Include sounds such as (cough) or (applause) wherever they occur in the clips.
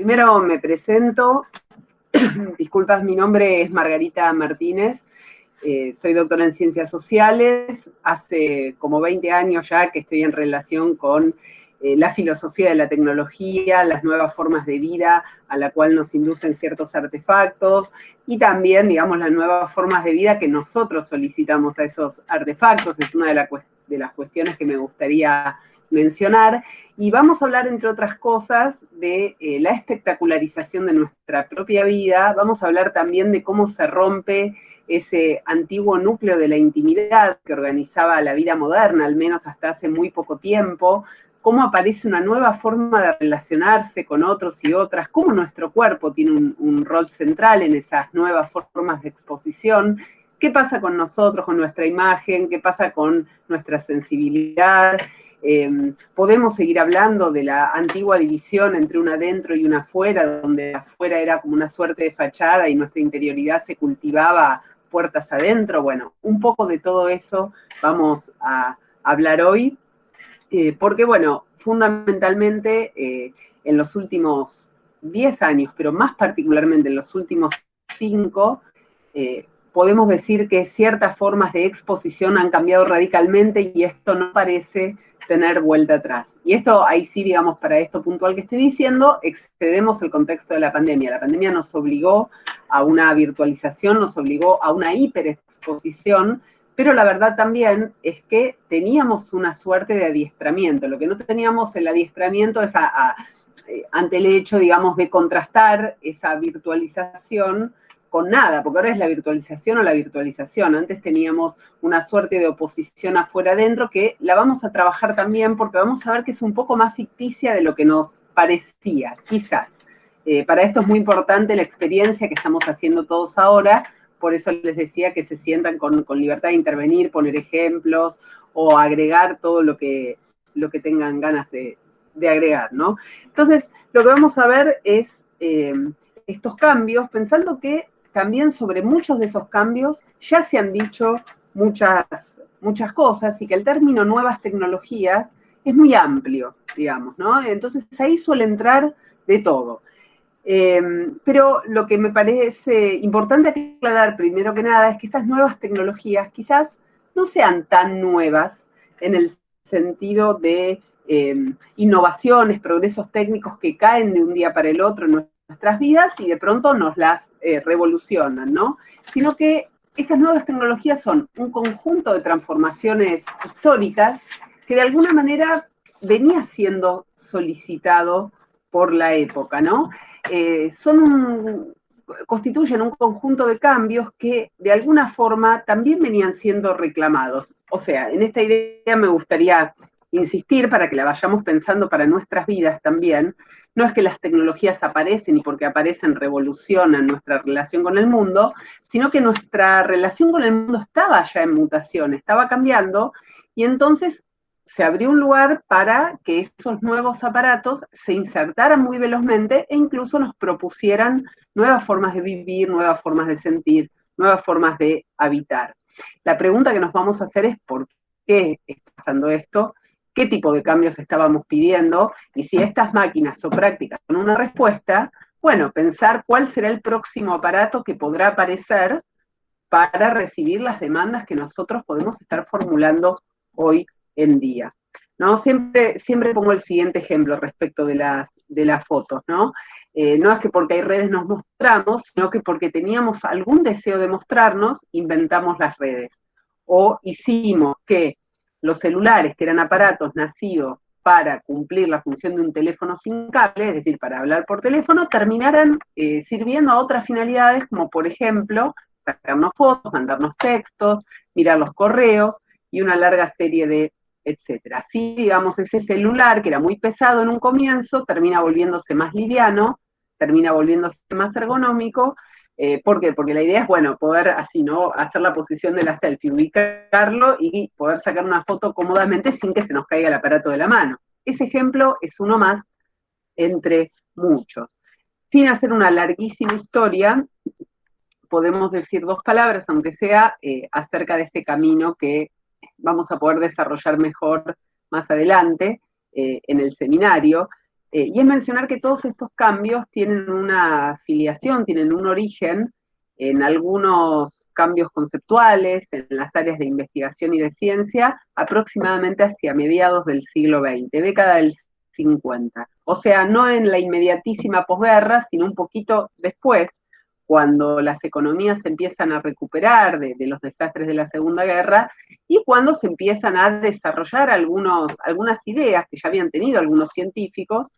primero me presento. (clears throat) Disculpas, mi nombre es Margarita Martínez. Eh, soy doctora en Ciencias Sociales. Hace como 20 años ya que estoy en relación con eh, la filosofía de la tecnología, las nuevas formas de vida a la cual nos inducen ciertos artefactos y también, digamos, las nuevas formas de vida que nosotros solicitamos a esos artefactos. Es una de, de las cuestiones que me gustaría mencionar, y vamos a hablar, entre otras cosas, de eh, la espectacularización de nuestra propia vida, vamos a hablar también de cómo se rompe ese antiguo núcleo de la intimidad que organizaba la vida moderna, al menos hasta hace muy poco tiempo, cómo aparece una nueva forma de relacionarse con otros y otras, cómo nuestro cuerpo tiene un, un rol central en esas nuevas formas de exposición, qué pasa con nosotros, con nuestra imagen, qué pasa con nuestra sensibilidad, Em, podemos seguir hablando de la antigua división entre un adentro y un afuera, donde afuera era como una suerte de fachada y nuestra interioridad se cultivaba puertas adentro. Bueno, un poco de todo eso vamos a hablar hoy, eh, porque bueno, fundamentalmente eh, en los últimos 10 años, pero más particularmente en los últimos 5, eh, podemos decir que ciertas formas de exposición han cambiado radicalmente y esto no parece tener vuelta atrás. Y esto, ahí sí, digamos, para esto puntual que estoy diciendo, excedemos el contexto de la pandemia. La pandemia nos obligó a una virtualización, nos obligó a una hiperexposición, pero la verdad también es que teníamos una suerte de adiestramiento. Lo que no teníamos el adiestramiento es eh, ante el hecho, digamos, de contrastar esa virtualización con nada, porque ahora es la virtualización o la virtualización. Antes teníamos una suerte de oposición afuera adentro que la vamos a trabajar también porque vamos a ver que es un poco más ficticia de lo que nos parecía, quizás. Eh, para esto es muy importante la experiencia que estamos haciendo todos ahora, por eso les decía que se sientan con, libertad de intervenir, poner ejemplos o agregar todo lo que, lo que tengan ganas de, agregar, ¿no? Entonces, lo que vamos a ver es eh, estos cambios, pensando que también sobre muchos de esos cambios ya se han dicho muchas, muchas cosas y que el término nuevas tecnologías es muy amplio, digamos, ¿no? Entonces ahí suele entrar de todo. Em, pero lo que me parece importante aclarar primero que nada es que estas nuevas tecnologías quizás no sean tan nuevas en el sentido de em, innovaciones, progresos técnicos que caen de un día para el otro nuestras vidas y de pronto nos las eh, revolucionan, ¿no? Sino que estas nuevas tecnologías son un conjunto de transformaciones históricas que de alguna manera venía siendo solicitado por la época, ¿no? Eh, son constituyen un conjunto de cambios que de alguna forma también venían siendo reclamados. O sea, en esta idea me gustaría insistir para que la vayamos pensando para nuestras vidas también, no es que las tecnologías aparecen y porque aparecen revolucionan nuestra relación con el mundo, sino que nuestra relación con el mundo estaba ya en mutación, estaba cambiando, y entonces se abrió un lugar para que esos nuevos aparatos se insertaran muy velozmente e incluso nos propusieran nuevas formas de vivir, nuevas formas de sentir, nuevas formas de habitar. La pregunta que nos vamos a hacer es ¿por qué está pasando esto? Qué tipo de cambios estábamos pidiendo y si estas máquinas son prácticas con una respuesta, bueno, pensar cuál será el próximo aparato que podrá aparecer para recibir las demandas que nosotros podemos estar formulando hoy en día. ¿no? Siempre, siempre pongo el siguiente ejemplo respecto de las, de las fotos, ¿no? Eh, no es que porque hay redes nos mostramos, sino que porque teníamos algún deseo de mostrarnos, inventamos las redes. O hicimos que los celulares, que eran aparatos nacidos para cumplir la función de un teléfono sin cable, es decir, para hablar por teléfono, terminaran eh, sirviendo a otras finalidades, como por ejemplo, sacarnos fotos, mandarnos textos, mirar los correos y una larga serie de etcétera. Así, digamos, ese celular que era muy pesado en un comienzo, termina volviéndose más liviano, termina volviéndose más ergonómico, eh, ¿Por qué? Porque la idea es, bueno, poder así, ¿no? Hacer la posición de la selfie, ubicarlo y poder sacar una foto cómodamente sin que se nos caiga el aparato de la mano. Ese ejemplo es uno más entre muchos. Sin hacer una larguísima historia, podemos decir dos palabras, aunque sea eh, acerca de este camino que vamos a poder desarrollar mejor más adelante eh, en el seminario, Eh, y es mencionar que todos estos cambios tienen una afiliación, tienen un origen en algunos cambios conceptuales, en las áreas de investigación y de ciencia, aproximadamente hacia mediados del siglo XX, década del 50. O sea, no en la inmediatísima posguerra, sino un poquito después, cuando las economías se empiezan a recuperar de, los desastres de la Segunda Guerra y cuando se empiezan a desarrollar algunos, algunas ideas que ya habían tenido algunos científicos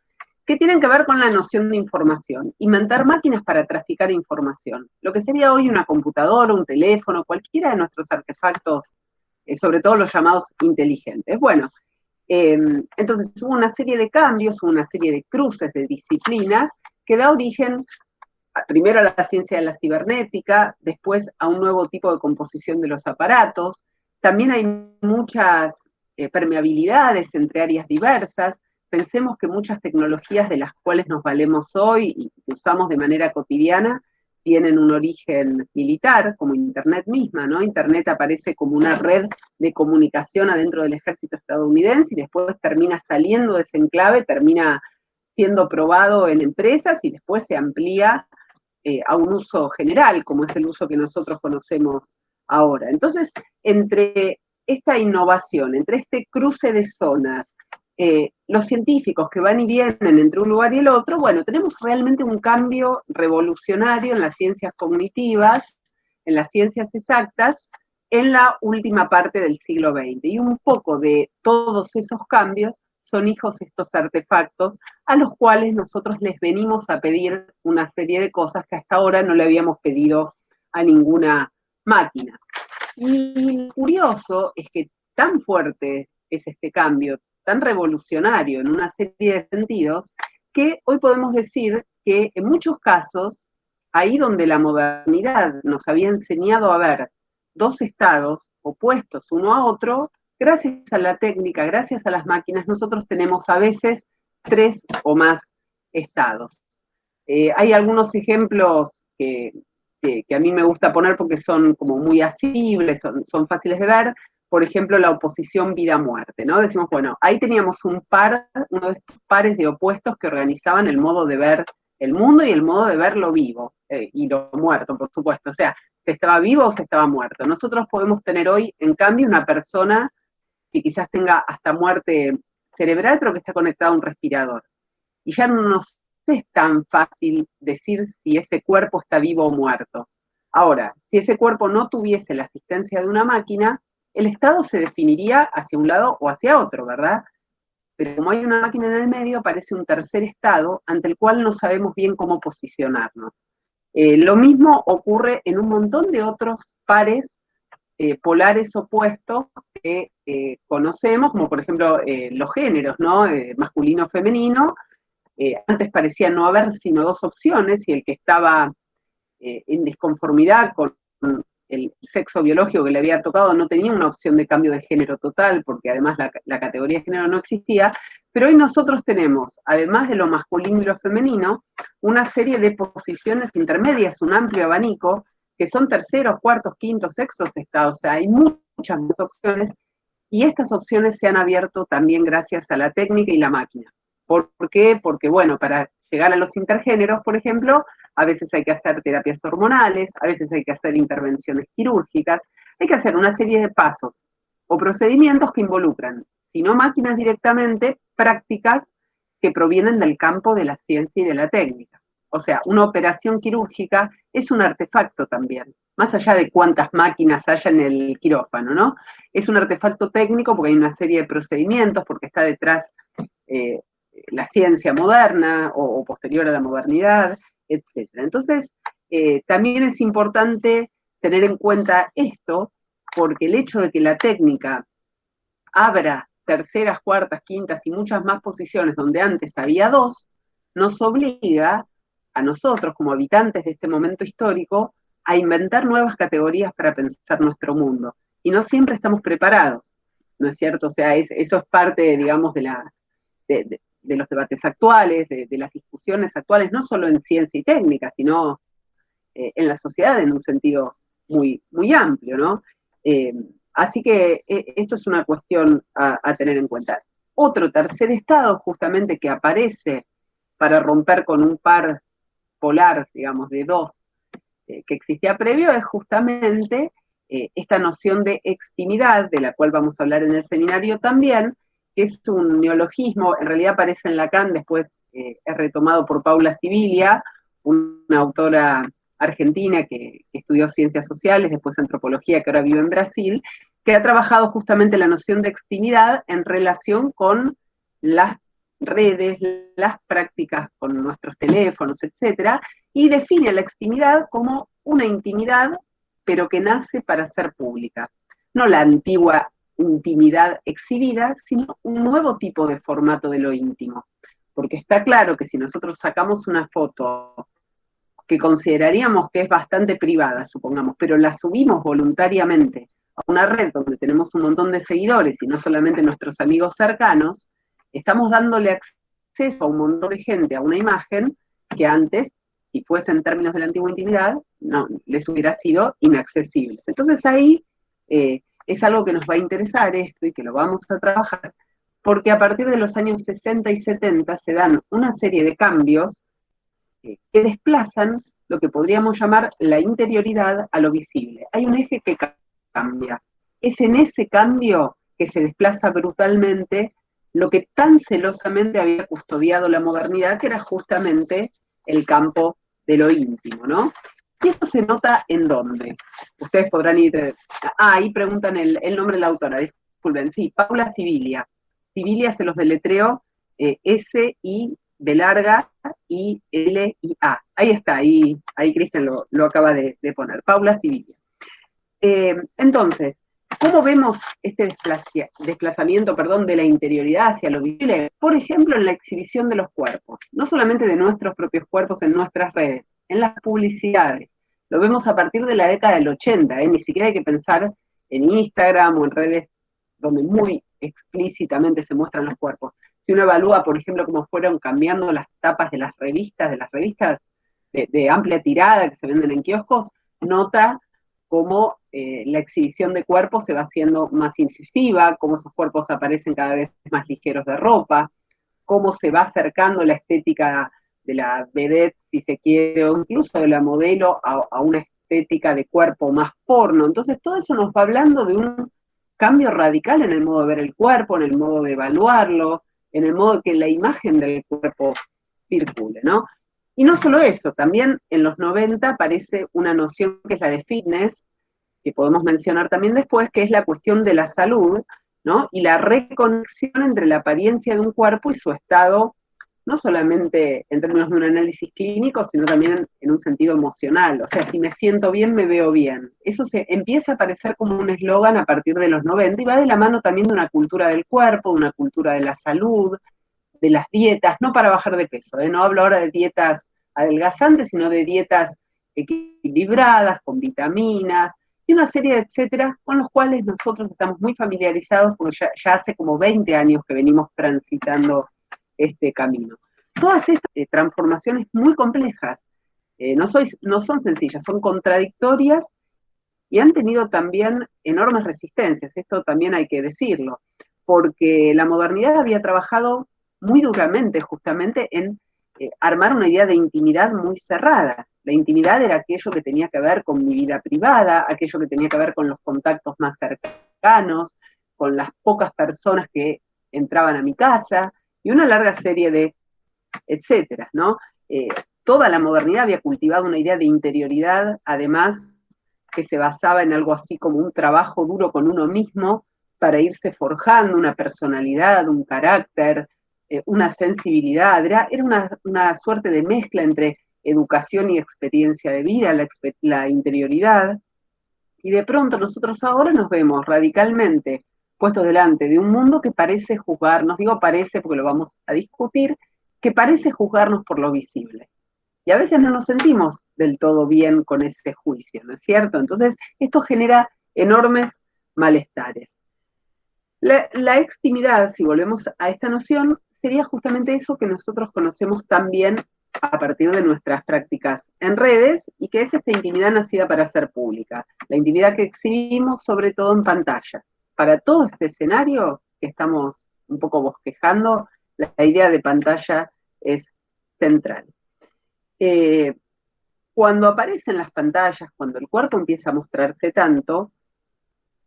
que tienen que ver con la noción de información, inventar máquinas para traficar información. Lo que sería hoy una computadora, un teléfono, cualquiera de nuestros artefactos, eh, sobre todo los llamados inteligentes. Bueno, eh, entonces hubo una serie de cambios, hubo una serie de cruces de disciplinas que da origen primero a la ciencia de la cibernética, después a un nuevo tipo de composición de los aparatos. También hay muchas eh, permeabilidades entre áreas diversas pensemos que muchas tecnologías de las cuales nos valemos hoy y usamos de manera cotidiana tienen un origen militar, como Internet misma, ¿no? Internet aparece como una red de comunicación adentro del ejército estadounidense y después termina saliendo de ese enclave, termina siendo probado en empresas y después se amplía eh, a un uso general, como es el uso que nosotros conocemos ahora. Entonces, entre esta innovación, entre este cruce de zonas, eh, los científicos que van y vienen entre un lugar y el otro, bueno, tenemos realmente un cambio revolucionario en las ciencias cognitivas, en las ciencias exactas, en la última parte del siglo XX. Y un poco de todos esos cambios son hijos estos artefactos a los cuales nosotros les venimos a pedir una serie de cosas que hasta ahora no le habíamos pedido a ninguna máquina. Y curioso es que tan fuerte es este cambio, tan revolucionario en una serie de sentidos, que hoy podemos decir que en muchos casos, ahí donde la modernidad nos había enseñado a ver dos estados opuestos uno a otro, gracias a la técnica, gracias a las máquinas, nosotros tenemos a veces tres o más estados. Eh, hay algunos ejemplos que, a mí me gusta poner porque son como muy asibles, son, son fáciles de ver por ejemplo, la oposición vida-muerte, ¿no? Decimos, bueno, ahí teníamos un par, uno de estos pares de opuestos que organizaban el modo de ver el mundo y el modo de ver lo vivo, eh, y lo muerto, por supuesto. O sea, se estaba vivo o se estaba muerto. Nosotros podemos tener hoy, en cambio, una persona que quizás tenga hasta muerte cerebral, pero que está conectada a un respirador. Y ya no nos es tan fácil decir si ese cuerpo está vivo o muerto. Ahora, si ese cuerpo no tuviese la asistencia de una máquina, el Estado se definiría hacia un lado o hacia otro, ¿verdad? Pero como hay una máquina en el medio, aparece un tercer Estado ante el cual no sabemos bien cómo posicionarnos. Eh, lo mismo ocurre en un montón de otros pares eh, polares opuestos que eh, conocemos, como por ejemplo los géneros, ¿no? Masculino-femenino. antes parecía no haber sino dos opciones y el que estaba en disconformidad con el sexo biológico que le había tocado no tenía una opción de cambio de género total, porque además la, categoría de género no existía, pero hoy nosotros tenemos, además de lo masculino y lo femenino, una serie de posiciones intermedias, un amplio abanico, que son terceros, cuartos, quintos, sexos estados, o sea, hay muchas más opciones, y estas opciones se han abierto también gracias a la técnica y la máquina. ¿Por qué? Porque, bueno, para llegar a los intergéneros, por ejemplo, a veces hay que hacer terapias hormonales, a veces hay que hacer intervenciones quirúrgicas, hay que hacer una serie de pasos o procedimientos que involucran, si no máquinas directamente, prácticas que provienen del campo de la ciencia y de la técnica. O sea, una operación quirúrgica es un artefacto también, más allá de cuántas máquinas haya en el quirófano, ¿no? Es un artefacto técnico porque hay una serie de procedimientos, porque está detrás eh, la ciencia moderna o, posterior a la modernidad, etc. Entonces, eh, también es importante tener en cuenta esto, porque el hecho de que la técnica abra terceras, cuartas, quintas y muchas más posiciones donde antes había dos, nos obliga a nosotros como habitantes de este momento histórico a inventar nuevas categorías para pensar nuestro mundo. Y no siempre estamos preparados, ¿no es cierto? O sea, eso es parte, digamos, de la, de los debates actuales, de, las discusiones actuales, no solo en ciencia y técnica, sino eh, en la sociedad en un sentido muy, muy amplio, ¿no? Eh, así que eh, esto es una cuestión a, tener en cuenta. otro tercer estado justamente que aparece para romper con un par polar, digamos, de dos eh, que existía previo, es justamente eh, esta noción de extimidad, de la cual vamos a hablar en el seminario también, que es un neologismo, en realidad aparece en Lacan, después eh, es retomado por Paula Sibilia, una autora argentina que, estudió ciencias sociales, después antropología, que ahora vive en Brasil, que ha trabajado justamente la noción de extimidad en relación con las redes, las prácticas con nuestros teléfonos, etcétera, y define la extimidad como una intimidad, pero que nace para ser pública. No la antigua intimidad exhibida, sino un nuevo tipo de formato de lo íntimo. Porque está claro que si nosotros sacamos una foto que consideraríamos que es bastante privada, supongamos, pero la subimos voluntariamente a una red donde tenemos un montón de seguidores y no solamente nuestros amigos cercanos, estamos dándole acceso a un montón de gente a una imagen que antes, si fuese en términos de la antigua intimidad, no, les hubiera sido inaccesible. Entonces ahí eh, es algo que nos va a interesar esto y que lo vamos a trabajar, porque a partir de los años 60 y 70 se dan una serie de cambios que desplazan lo que podríamos llamar la interioridad a lo visible. Hay un eje que cambia. Es en ese cambio que se desplaza brutalmente lo que tan celosamente había custodiado la modernidad, que era justamente el campo de lo íntimo, ¿no? Y eso se nota en dónde. Ustedes podrán ir. Ah, ahí preguntan el, nombre de la autora, disculpen. Sí, Paula Sibilia. Sibilia se los deletreo eh, S-I B larga I L I A. Ahí está, ahí, ahí Cristian lo, acaba de, poner. Paula Sibilia. Eh, entonces, ¿cómo vemos este desplazamiento perdón, de la interioridad hacia lo visible? Por ejemplo, en la exhibición de los cuerpos, no solamente de nuestros propios cuerpos en nuestras redes, en las publicidades. Lo vemos a partir de la década del 80, ¿eh? ni siquiera hay que pensar en Instagram o en redes donde muy explícitamente se muestran los cuerpos. Si uno evalúa, por ejemplo, cómo fueron cambiando las tapas de las revistas, de las revistas de amplia tirada que se venden en kioscos, nota cómo eh, la exhibición de cuerpos se va haciendo más incisiva, cómo esos cuerpos aparecen cada vez más ligeros de ropa, cómo se va acercando la estética de la vedette, si se quiere, o incluso de la modelo a, una estética de cuerpo más porno. Entonces todo eso nos va hablando de un cambio radical en el modo de ver el cuerpo, en el modo de evaluarlo, en el modo que la imagen del cuerpo circule, ¿no? Y no solo eso, también en los 90 aparece una noción que es la de fitness, que podemos mencionar también después, que es la cuestión de la salud, ¿no? Y la reconexión entre la apariencia de un cuerpo y su estado, no solamente en términos de un análisis clínico, sino también en un sentido emocional. O sea, si me siento bien, me veo bien. Eso se empieza a aparecer como un eslogan a partir de los 90 y va de la mano también de una cultura del cuerpo, de una cultura de la salud, de las dietas, no para bajar de peso, ¿eh? no hablo ahora de dietas adelgazantes, sino de dietas equilibradas, con vitaminas, y una serie de etcétera, con los cuales nosotros estamos muy familiarizados, porque ya, hace como 20 años que venimos transitando este camino. Todas estas eh, transformaciones muy complejas, eh, no, no son sencillas, son contradictorias y han tenido también enormes resistencias, esto también hay que decirlo, porque la modernidad había trabajado muy duramente justamente en eh, armar una idea de intimidad muy cerrada. La intimidad era aquello que tenía que ver con mi vida privada, aquello que tenía que ver con los contactos más cercanos, con las pocas personas que entraban a mi casa, y una larga serie de etcétera, ¿no? Eh, toda la modernidad había cultivado una idea de interioridad, además, que se basaba en algo así como un trabajo duro con uno mismo para irse forjando una personalidad, un carácter, eh, una sensibilidad, era, una, suerte de mezcla entre educación y experiencia de vida, la, interioridad, y de pronto nosotros ahora nos vemos radicalmente puestos delante de un mundo que parece juzgarnos, digo parece porque lo vamos a discutir, que parece juzgarnos por lo visible. Y a veces no nos sentimos del todo bien con ese juicio, ¿no es cierto? Entonces, esto genera enormes malestares. La, la extimidad, si volvemos a esta noción, sería justamente eso que nosotros conocemos también a partir de nuestras prácticas en redes y que es esta intimidad nacida para ser pública, la intimidad que exhibimos sobre todo en pantallas. Para todo este escenario que estamos un poco bosquejando, la idea de pantalla es central. Eh, cuando aparecen las pantallas, cuando el cuerpo empieza a mostrarse tanto,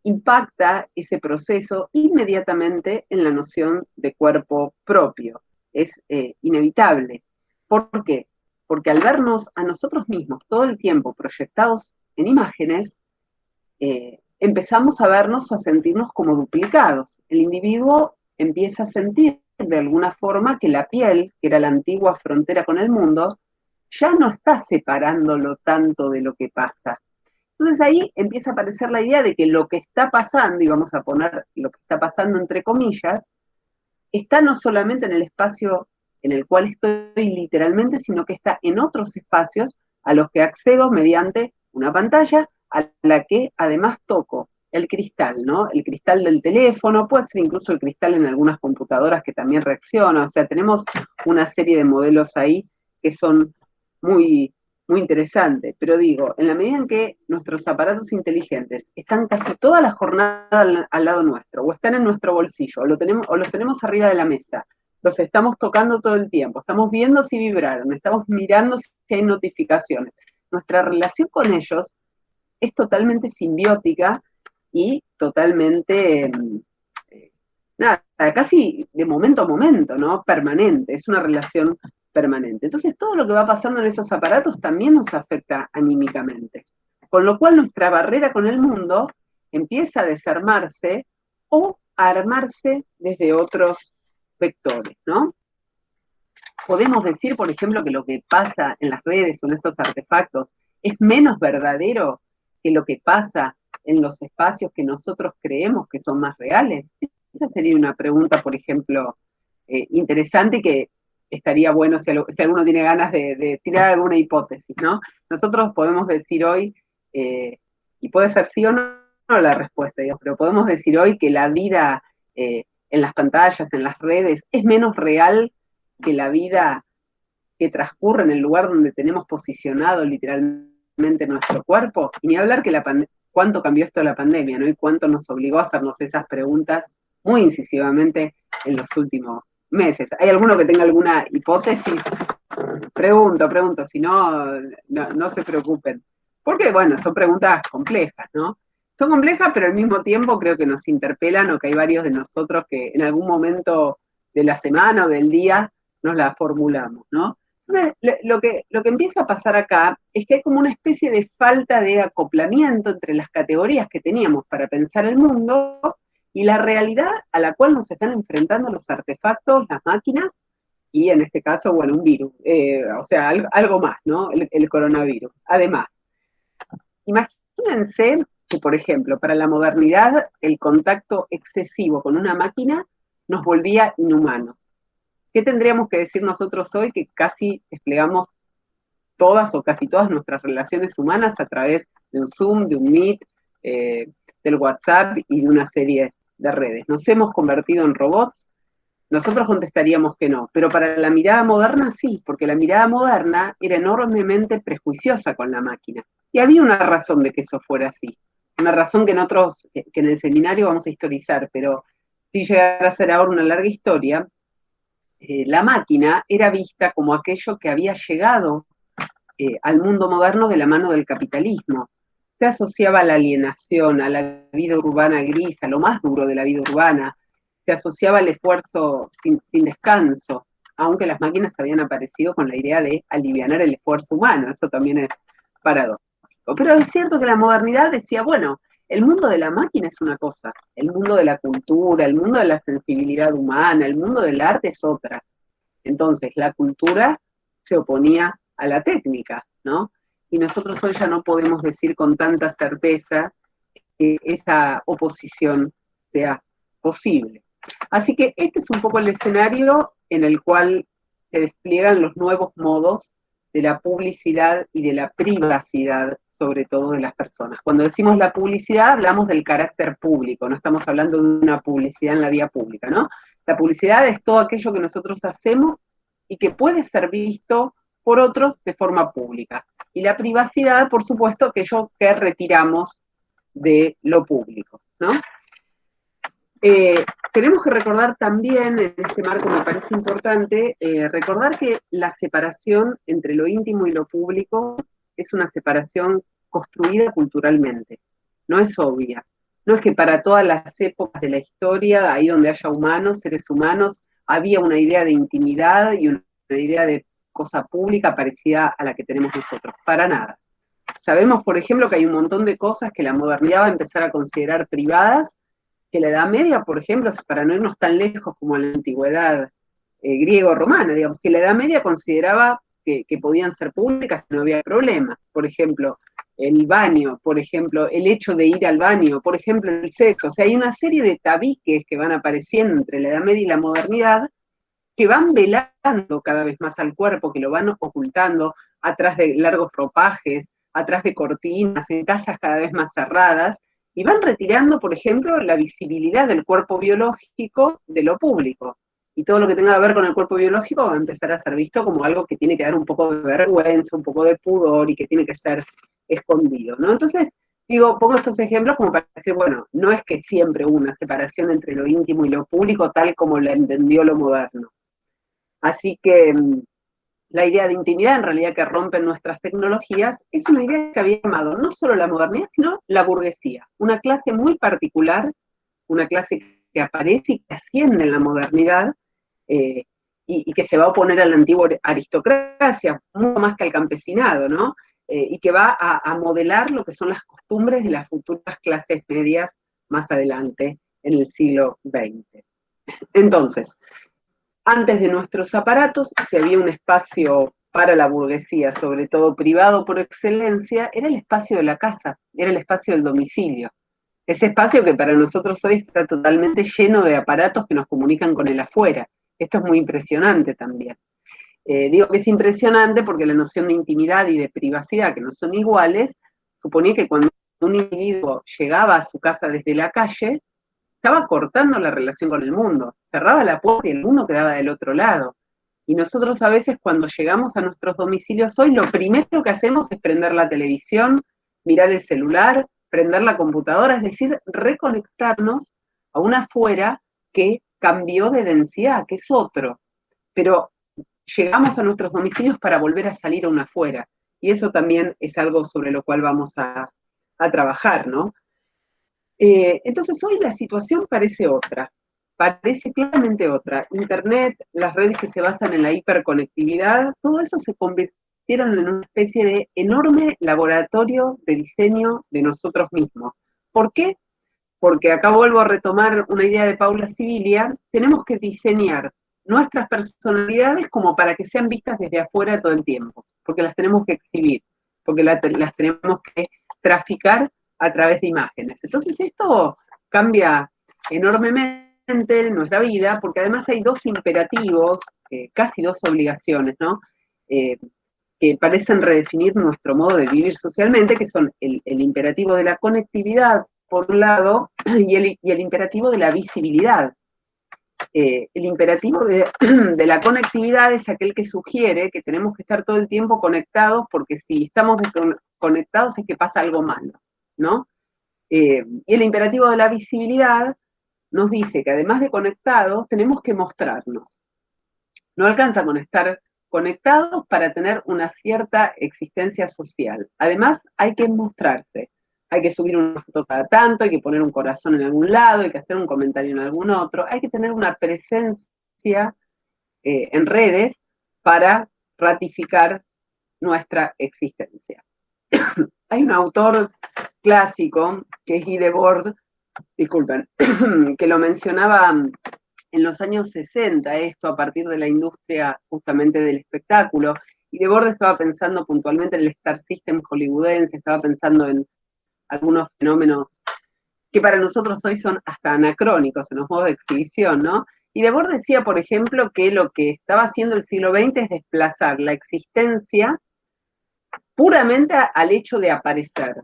impacta ese proceso inmediatamente en la noción de cuerpo propio. Es eh, inevitable. ¿Por qué? Porque al vernos a nosotros mismos todo el tiempo proyectados en imágenes, eh, empezamos a vernos o a sentirnos como duplicados. El individuo empieza a sentir de alguna forma que la piel, que era la antigua frontera con el mundo, ya no está separándolo tanto de lo que pasa. Entonces ahí empieza a aparecer la idea de que lo que está pasando, y vamos a poner lo que está pasando entre comillas, está no solamente en el espacio en el cual estoy literalmente, sino que está en otros espacios a los que accedo mediante una pantalla a la que además toco el cristal, ¿no? El cristal del teléfono, puede ser incluso el cristal en algunas computadoras que también reacciona, o sea, tenemos una serie de modelos ahí que son muy, muy interesantes, pero digo, en la medida en que nuestros aparatos inteligentes están casi toda la jornada al, lado nuestro, o están en nuestro bolsillo, o, lo tenemos, o los tenemos arriba de la mesa, los estamos tocando todo el tiempo, estamos viendo si vibraron, estamos mirando si hay notificaciones. Nuestra relación con ellos es totalmente simbiótica y totalmente, mm, eh, nada, casi de momento a momento, ¿no? Permanente, es una relación permanente. Entonces, todo lo que va pasando en esos aparatos también nos afecta anímicamente. Con lo cual, nuestra barrera con el mundo empieza a desarmarse o a armarse desde otros vectores, ¿no? Podemos decir, por ejemplo, que lo que pasa en las redes o en estos artefactos es menos verdadero que lo que pasa en los espacios que nosotros creemos que son más reales? Esa sería una pregunta, por ejemplo, eh, interesante que estaría bueno si, alguno tiene ganas de, tirar alguna hipótesis, ¿no? Nosotros podemos decir hoy, eh, y puede ser sí o no, la respuesta, pero podemos decir hoy que la vida eh, en las pantallas, en las redes, es menos real que la vida que transcurre en el lugar donde tenemos posicionado literalmente nuestro cuerpo, y ni hablar que la, cuánto cambió esto la pandemia, ¿no? Y cuánto nos obligó a hacernos esas preguntas muy incisivamente en los últimos meses. ¿Hay alguno que tenga alguna hipótesis? Pregunto, pregunto, si no, no, se preocupen. Porque, bueno, son preguntas complejas, ¿no? Son complejas, pero al mismo tiempo creo que nos interpelan o que hay varios de nosotros que en algún momento de la semana o del día nos la formulamos, ¿no? Entonces, lo que, lo que empieza a pasar acá es que hay como una especie de falta de acoplamiento entre las categorías que teníamos para pensar el mundo y la realidad a la cual nos están enfrentando los artefactos, las máquinas, y en este caso, bueno, un virus, eh, o sea, algo, más, ¿no? El, coronavirus. Además, imagínense que, por ejemplo, para la modernidad, el contacto excesivo con una máquina nos volvía inhumanos. ¿Qué tendríamos que decir nosotros hoy que casi desplegamos todas o casi todas nuestras relaciones humanas a través de un Zoom, de un Meet, eh, del WhatsApp y de una serie de redes? ¿Nos hemos convertido en robots? Nosotros contestaríamos que no, pero para la mirada moderna sí, porque la mirada moderna era enormemente prejuiciosa con la máquina. Y había una razón de que eso fuera así, una razón que en que en el seminario vamos a historizar, pero si llegara a ser ahora una larga historia, eh, la máquina era vista como aquello que había llegado eh, al mundo moderno de la mano del capitalismo. Se asociaba a la alienación, a la vida urbana gris, a lo más duro de la vida urbana. Se asociaba al esfuerzo sin, sin descanso, aunque las máquinas habían aparecido con la idea de aliviar el esfuerzo humano. Eso también es paradójico. Pero es cierto que la modernidad decía, bueno, el mundo de la máquina es una cosa, el mundo de la cultura, el mundo de la sensibilidad humana, el mundo del arte es otra. Entonces, la cultura se oponía a la técnica, ¿no? Y nosotros hoy ya no podemos decir con tanta certeza que esa oposición sea posible. Así que este es un poco el escenario en el cual se despliegan los nuevos modos de la publicidad y de la privacidad sobre todo de las personas. Cuando decimos la publicidad, hablamos del carácter público, no estamos hablando de una publicidad en la vía pública, ¿no? La publicidad es todo aquello que nosotros hacemos y que puede ser visto por otros de forma pública. Y la privacidad, por supuesto, aquello que retiramos de lo público, ¿no? Eh, tenemos que recordar también, en este marco me parece importante, eh, recordar que la separación entre lo íntimo y lo público es una separación construida culturalmente, no es obvia. No es que para todas las épocas de la historia, ahí donde haya humanos, seres humanos, había una idea de intimidad y una idea de cosa pública parecida a la que tenemos nosotros, para nada. Sabemos, por ejemplo, que hay un montón de cosas que la modernidad va a empezar a considerar privadas, que la Edad Media, por ejemplo, para no irnos tan lejos como la antigüedad eh, griego-romana, digamos, que la Edad Media consideraba que, que podían ser públicas y no había problema. Por ejemplo, el baño, por ejemplo, el hecho de ir al baño, por ejemplo, el sexo. O sea, hay una serie de tabiques que van apareciendo entre la Edad Media y la modernidad que van velando cada vez más al cuerpo, que lo van ocultando atrás de largos ropajes, atrás de cortinas, en casas cada vez más cerradas, y van retirando, por ejemplo, la visibilidad del cuerpo biológico de lo público. Y todo lo que tenga que ver con el cuerpo biológico va a empezar a ser visto como algo que tiene que dar un poco de vergüenza, un poco de pudor y que tiene que ser escondido, ¿no? Entonces, digo, pongo estos ejemplos como para decir, bueno, no es que siempre hubo una separación entre lo íntimo y lo público tal como la entendió lo moderno. Así que mm, la idea de intimidad en realidad que rompen nuestras tecnologías es una idea que había llamado no solo la modernidad, sino la burguesía, una clase muy particular, una clase que aparece y que asciende en la modernidad eh, y, que se va a oponer a la antigua aristocracia, mucho más que al campesinado, ¿no? Eh, y que va a, modelar lo que son las costumbres de las futuras clases medias más adelante en el siglo XX. Entonces, antes de nuestros aparatos, si había un espacio para la burguesía, sobre todo privado por excelencia, era el espacio de la casa, era el espacio del domicilio. Ese espacio que para nosotros hoy está totalmente lleno de aparatos que nos comunican con el afuera. Esto es muy impresionante también. Eh, digo que es impresionante porque la noción de intimidad y de privacidad, que no son iguales, suponía que cuando un individuo llegaba a su casa desde la calle, estaba cortando la relación con el mundo, cerraba la puerta y el mundo quedaba del otro lado. Y nosotros a veces cuando llegamos a nuestros domicilios hoy, lo primero que hacemos es prender la televisión, mirar el celular, prender la computadora, es decir, reconectarnos a una afuera que cambió de densidad, que es otro. Pero llegamos a nuestros domicilios para volver a salir a una afuera. Y eso también es algo sobre lo cual vamos a, a trabajar, ¿no? Eh, entonces hoy la situación parece otra, parece claramente otra. Internet, las redes que se basan en la hiperconectividad, todo eso se convirtieron en una especie de enorme laboratorio de diseño de nosotros mismos. ¿Por qué? Porque acá vuelvo a retomar una idea de Paula Sibilia, tenemos que diseñar nuestras personalidades como para que sean vistas desde afuera todo el tiempo, porque las tenemos que exhibir, porque las tenemos que traficar a través de imágenes. Entonces esto cambia enormemente nuestra vida, porque además hay dos imperativos, eh, casi dos obligaciones, ¿no? Eh, que parecen redefinir nuestro modo de vivir socialmente, que son el, imperativo de la conectividad, por un lado, y el, imperativo de la visibilidad. Eh, el imperativo de, (clears throat) de, la conectividad es aquel que sugiere que tenemos que estar todo el tiempo conectados, porque si estamos desconectados es que pasa algo malo. ¿No? Eh, y el imperativo de la visibilidad nos dice que además de conectados, tenemos que mostrarnos. No alcanza con estar conectados para tener una cierta existencia social. Además, hay que mostrarse. Hay que subir una foto cada tanto, hay que poner un corazón en algún lado, hay que hacer un comentario en algún otro, hay que tener una presencia eh, en redes para ratificar nuestra existencia. (coughs) hay un autor clásico, que es Guy Debord, disculpen, (clears throat) que lo mencionaba en los años 60, esto a partir de la industria justamente del espectáculo, y Debord estaba pensando puntualmente en el Star System hollywoodense, estaba pensando en algunos fenómenos que para nosotros hoy son hasta anacrónicos en los modos de exhibición, ¿no? Y Debord decía, por ejemplo, que lo que estaba haciendo el siglo XX es desplazar la existencia puramente al hecho de aparecer.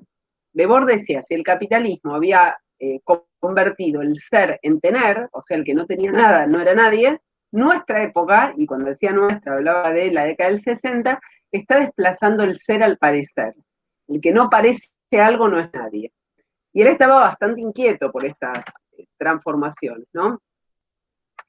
Debord decía, si el capitalismo había eh, convertido el ser en tener, o sea, el que no tenía nada no era nadie, nuestra época, y cuando decía nuestra, hablaba de la década del 60, está desplazando el ser al parecer. El que no parece algo no es nadie. Y él estaba bastante inquieto por estas eh, transformaciones, ¿no?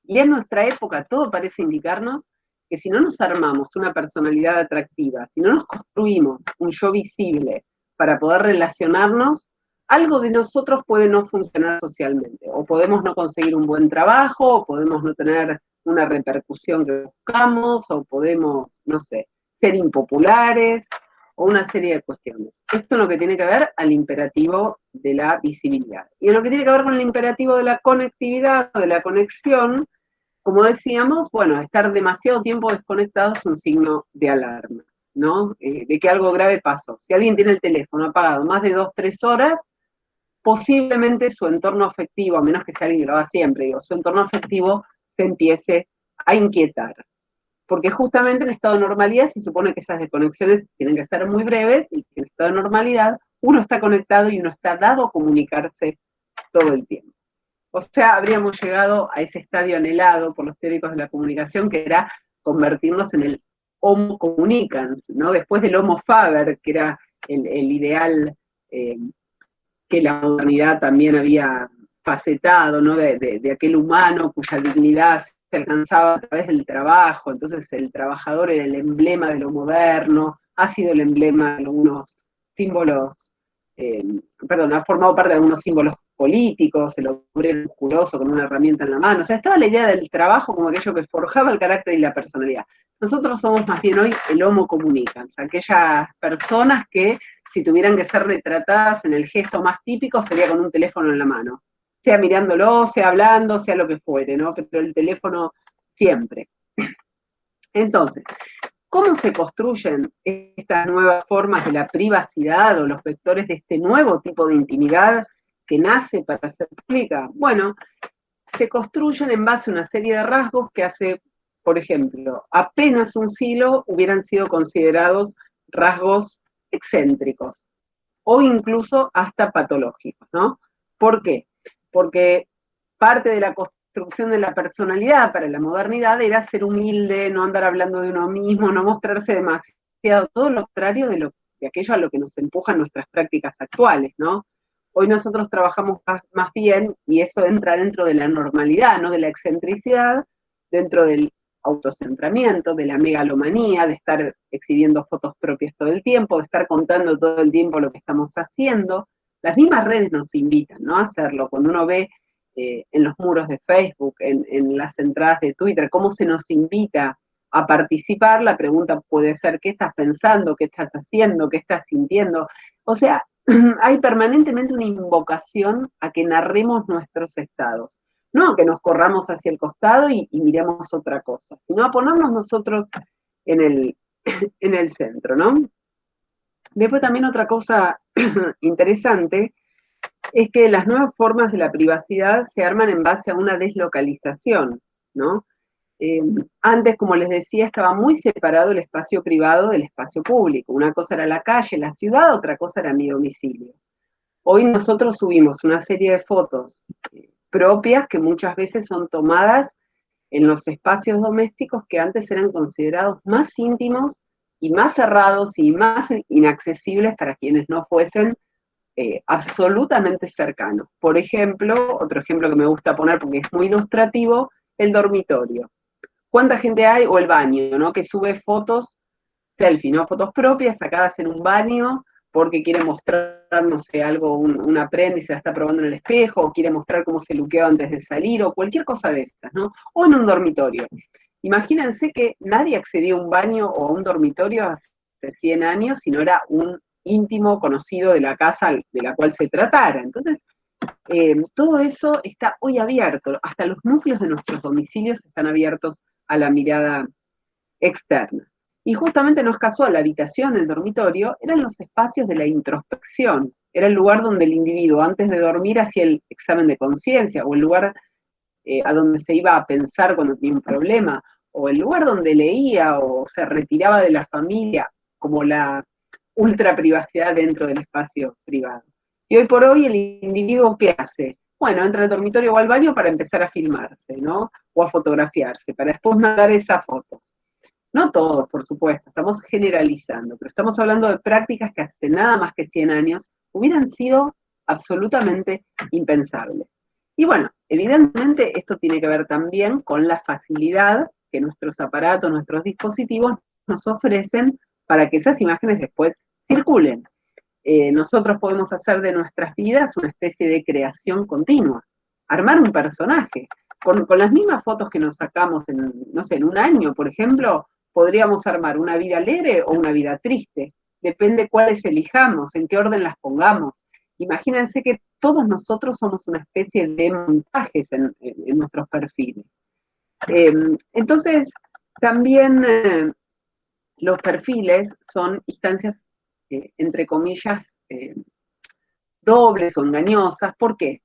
Y en nuestra época todo parece indicarnos que si no nos armamos una personalidad atractiva, si no nos construimos un yo visible para poder relacionarnos, algo de nosotros puede no funcionar socialmente, o podemos no conseguir un buen trabajo, o podemos no tener una repercusión que buscamos, o podemos, no sé, ser impopulares, o una serie de cuestiones. Esto es lo que tiene que ver al imperativo de la visibilidad. Y en lo que tiene que ver con el imperativo de la conectividad, de la conexión, como decíamos, bueno, estar demasiado tiempo desconectado es un signo de alarma, ¿no? Eh, de que algo grave pasó. Si alguien tiene el teléfono apagado más de dos, tres horas, posiblemente su entorno afectivo, a menos que sea alguien que lo haga siempre, digo, su entorno afectivo se empiece a inquietar. Porque justamente en estado de normalidad se supone que esas desconexiones tienen que ser muy breves y en estado de normalidad uno está conectado y uno está dado a comunicarse todo el tiempo. O sea, habríamos llegado a ese estadio anhelado por los teóricos de la comunicación, que era convertirnos en el homo comunicans, ¿no? Después del homo faber, que era el, ideal eh, que la modernidad también había facetado, ¿no? De, aquel humano cuya dignidad se alcanzaba a través del trabajo, entonces el trabajador era el emblema de lo moderno, ha sido el emblema de algunos símbolos, eh, perdón, ha formado parte de algunos símbolos políticos, el obrero musculoso con una herramienta en la mano, o sea, estaba la idea del trabajo como aquello que forjaba el carácter y la personalidad. Nosotros somos más bien hoy el homo comunicans, aquellas personas que si tuvieran que ser retratadas en el gesto más típico, sería con un teléfono en la mano. Sea mirándolo, sea hablando, sea lo que fuere, ¿no? Pero el teléfono siempre. Entonces, ¿cómo se construyen estas nuevas formas de la privacidad o los vectores de este nuevo tipo de intimidad nace para ser pública? Bueno, se construyen en base a una serie de rasgos que hace, por ejemplo, apenas un siglo hubieran sido considerados rasgos excéntricos o incluso hasta patológicos, ¿no? ¿Por qué? Porque parte de la construcción de la personalidad para la modernidad era ser humilde, no andar hablando de uno mismo, no mostrarse demasiado, todo lo contrario de, lo, de aquello a lo que nos empujan nuestras prácticas actuales, ¿no? Hoy nosotros trabajamos más bien, y eso entra dentro de la normalidad, no de la excentricidad, dentro del autocentramiento, de la megalomanía, de estar exhibiendo fotos propias todo el tiempo, de estar contando todo el tiempo lo que estamos haciendo. Las mismas redes nos invitan ¿no? a hacerlo. Cuando uno ve eh, en los muros de Facebook, en, en las entradas de Twitter, cómo se nos invita a participar, la pregunta puede ser, ¿qué estás pensando? ¿Qué estás haciendo? ¿Qué estás sintiendo? O sea, (clears throat) hay permanentemente una invocación a que narremos nuestros estados. No que nos corramos hacia el costado y, miremos otra cosa, sino a ponernos nosotros en el, (clears throat) en el centro, ¿no? Después también otra cosa (clears throat) interesante es que las nuevas formas de la privacidad se arman en base a una deslocalización, ¿no? Em, antes, como les decía, estaba muy separado el espacio privado del espacio público. Una cosa era la calle, la ciudad, otra cosa era mi domicilio. Hoy nosotros subimos una serie de fotos eh, propias que muchas veces son tomadas en los espacios domésticos que antes eran considerados más íntimos y más cerrados y más inaccesibles para quienes no fuesen eh, absolutamente cercanos. Por ejemplo, otro ejemplo que me gusta poner porque es muy ilustrativo, el dormitorio. ¿Cuánta gente hay? O el baño, ¿no? Que sube fotos, selfie, ¿no? Fotos propias sacadas en un baño, porque quiere mostrar, no sé, algo, un, una prenda y se la está probando en el espejo, o quiere mostrar cómo se luqueó antes de salir, o cualquier cosa de esas, ¿no? O en un dormitorio. Imagínense que nadie accedía a un baño o a un dormitorio hace 100 años si no era un íntimo conocido de la casa de la cual se tratara. Entonces, eh, todo eso está hoy abierto, hasta los núcleos de nuestros domicilios están abiertos a la mirada externa. Y justamente no es casual, la habitación, el dormitorio, eran los espacios de la introspección, era el lugar donde el individuo antes de dormir hacía el examen de conciencia, o el lugar eh, a donde se iba a pensar cuando tenía un problema, o el lugar donde leía o se retiraba de la familia, como la ultra privacidad dentro del espacio privado. Y hoy por hoy el individuo, ¿qué hace? Bueno, entra al dormitorio o al baño para empezar a filmarse, ¿no? O a fotografiarse, para después mandar esas fotos. No todos, por supuesto, estamos generalizando, pero estamos hablando de prácticas que hace nada más que 100 años hubieran sido absolutamente impensables. Y bueno, evidentemente esto tiene que ver también con la facilidad que nuestros aparatos, nuestros dispositivos nos ofrecen para que esas imágenes después circulen. Eh, nosotros podemos hacer de nuestras vidas una especie de creación continua, armar un personaje. Con, las mismas fotos que nos sacamos en, no sé, en un año, por ejemplo, podríamos armar una vida alegre o una vida triste. Depende cuáles elijamos, en qué orden las pongamos. Imagínense que todos nosotros somos una especie de montajes en, nuestros perfiles. Em, entonces, también eh, los perfiles son instancias, eh, entre comillas, eh, dobles o engañosas. ¿Por qué?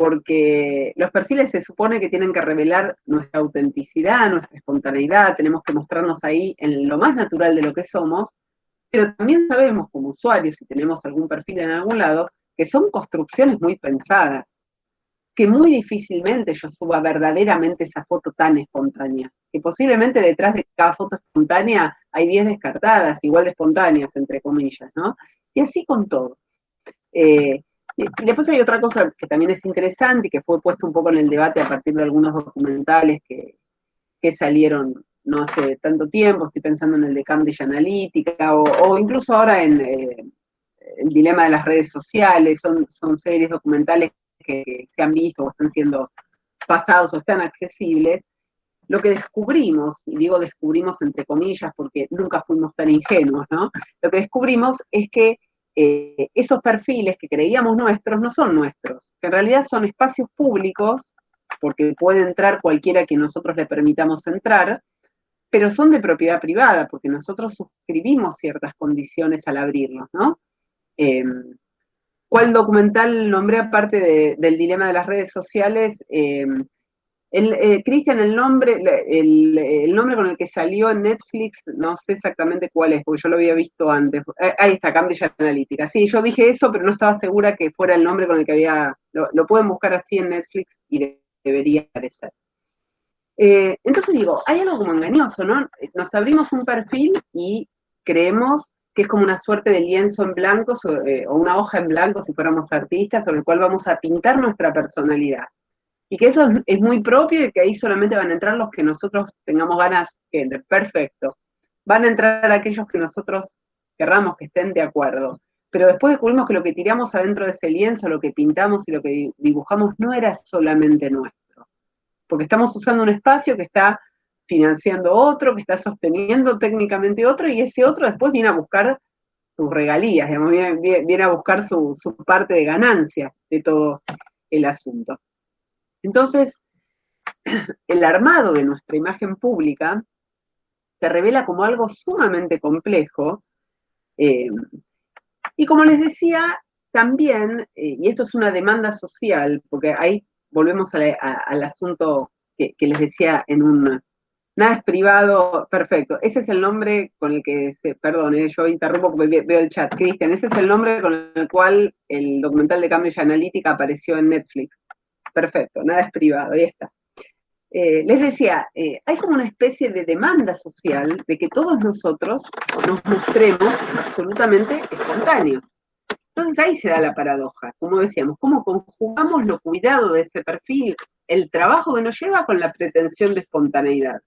Porque los perfiles se supone que tienen que revelar nuestra autenticidad, nuestra espontaneidad, tenemos que mostrarnos ahí en lo más natural de lo que somos, pero también sabemos como usuarios, si tenemos algún perfil en algún lado, que son construcciones muy pensadas, que muy difícilmente yo suba verdaderamente esa foto tan espontánea, que posiblemente detrás de cada foto espontánea hay 10 descartadas, igual de espontáneas, entre comillas, ¿no? Y así con todo. Eh, y después hay otra cosa que también es interesante y que fue puesto un poco en el debate a partir de algunos documentales que, salieron no hace tanto tiempo, estoy pensando en el de Cambridge Analytica o, incluso ahora en, eh, el dilema de las redes sociales, son, son series documentales que, se han visto o están siendo pasados o están accesibles, lo que descubrimos, y digo descubrimos entre comillas porque nunca fuimos tan ingenuos, ¿no? Lo que descubrimos es que eh, esos perfiles que creíamos nuestros no son nuestros, que en realidad son espacios públicos, porque puede entrar cualquiera que nosotros le permitamos entrar, pero son de propiedad privada, porque nosotros suscribimos ciertas condiciones al abrirlos, ¿no? Em, ¿Cuál documental nombré aparte del dilema de las redes sociales? Em, eh, Cristian, el nombre, el, nombre con el que salió en Netflix, no sé exactamente cuál es, porque yo lo había visto antes. Eh, ahí está, Cambridge Analytica. Sí, yo dije eso, pero no estaba segura que fuera el nombre con el que había. Lo, pueden buscar así en Netflix y debería aparecer. Eh, entonces digo, hay algo como engañoso, ¿no? Nos abrimos un perfil y creemos que es como una suerte de lienzo en blanco eh, o una hoja en blanco si fuéramos artistas, sobre el cual vamos a pintar nuestra personalidad. Y que eso es, muy propio y que ahí solamente van a entrar los que nosotros tengamos ganas que entren. Perfecto. Van a entrar aquellos que nosotros querramos que estén de acuerdo. Pero después descubrimos que lo que tiramos adentro de ese lienzo, lo que pintamos y lo que dibujamos no era solamente nuestro. Porque estamos usando un espacio que está financiando otro, que está sosteniendo técnicamente otro, y ese otro después viene a buscar sus regalías, viene, a buscar su, parte de ganancia de todo el asunto. Entonces, (clears throat) el armado de nuestra imagen pública se revela como algo sumamente complejo, eh, y como les decía, también, eh, y esto es una demanda social, porque ahí volvemos al asunto que, les decía en un, Nada es privado, perfecto. Ese es el nombre con el que se, perdón, eh, yo interrumpo porque veo el chat. Cristian, ese es el nombre con el cual el documental de Cambridge Analytica apareció en Netflix. Perfecto, nada es privado, ahí está. Eh, les decía, eh, hay como una especie de demanda social de que todos nosotros nos mostremos absolutamente espontáneos. Entonces ahí se da la paradoja, como decíamos, cómo conjugamos lo cuidado de ese perfil, el trabajo que nos lleva con la pretensión de espontaneidad.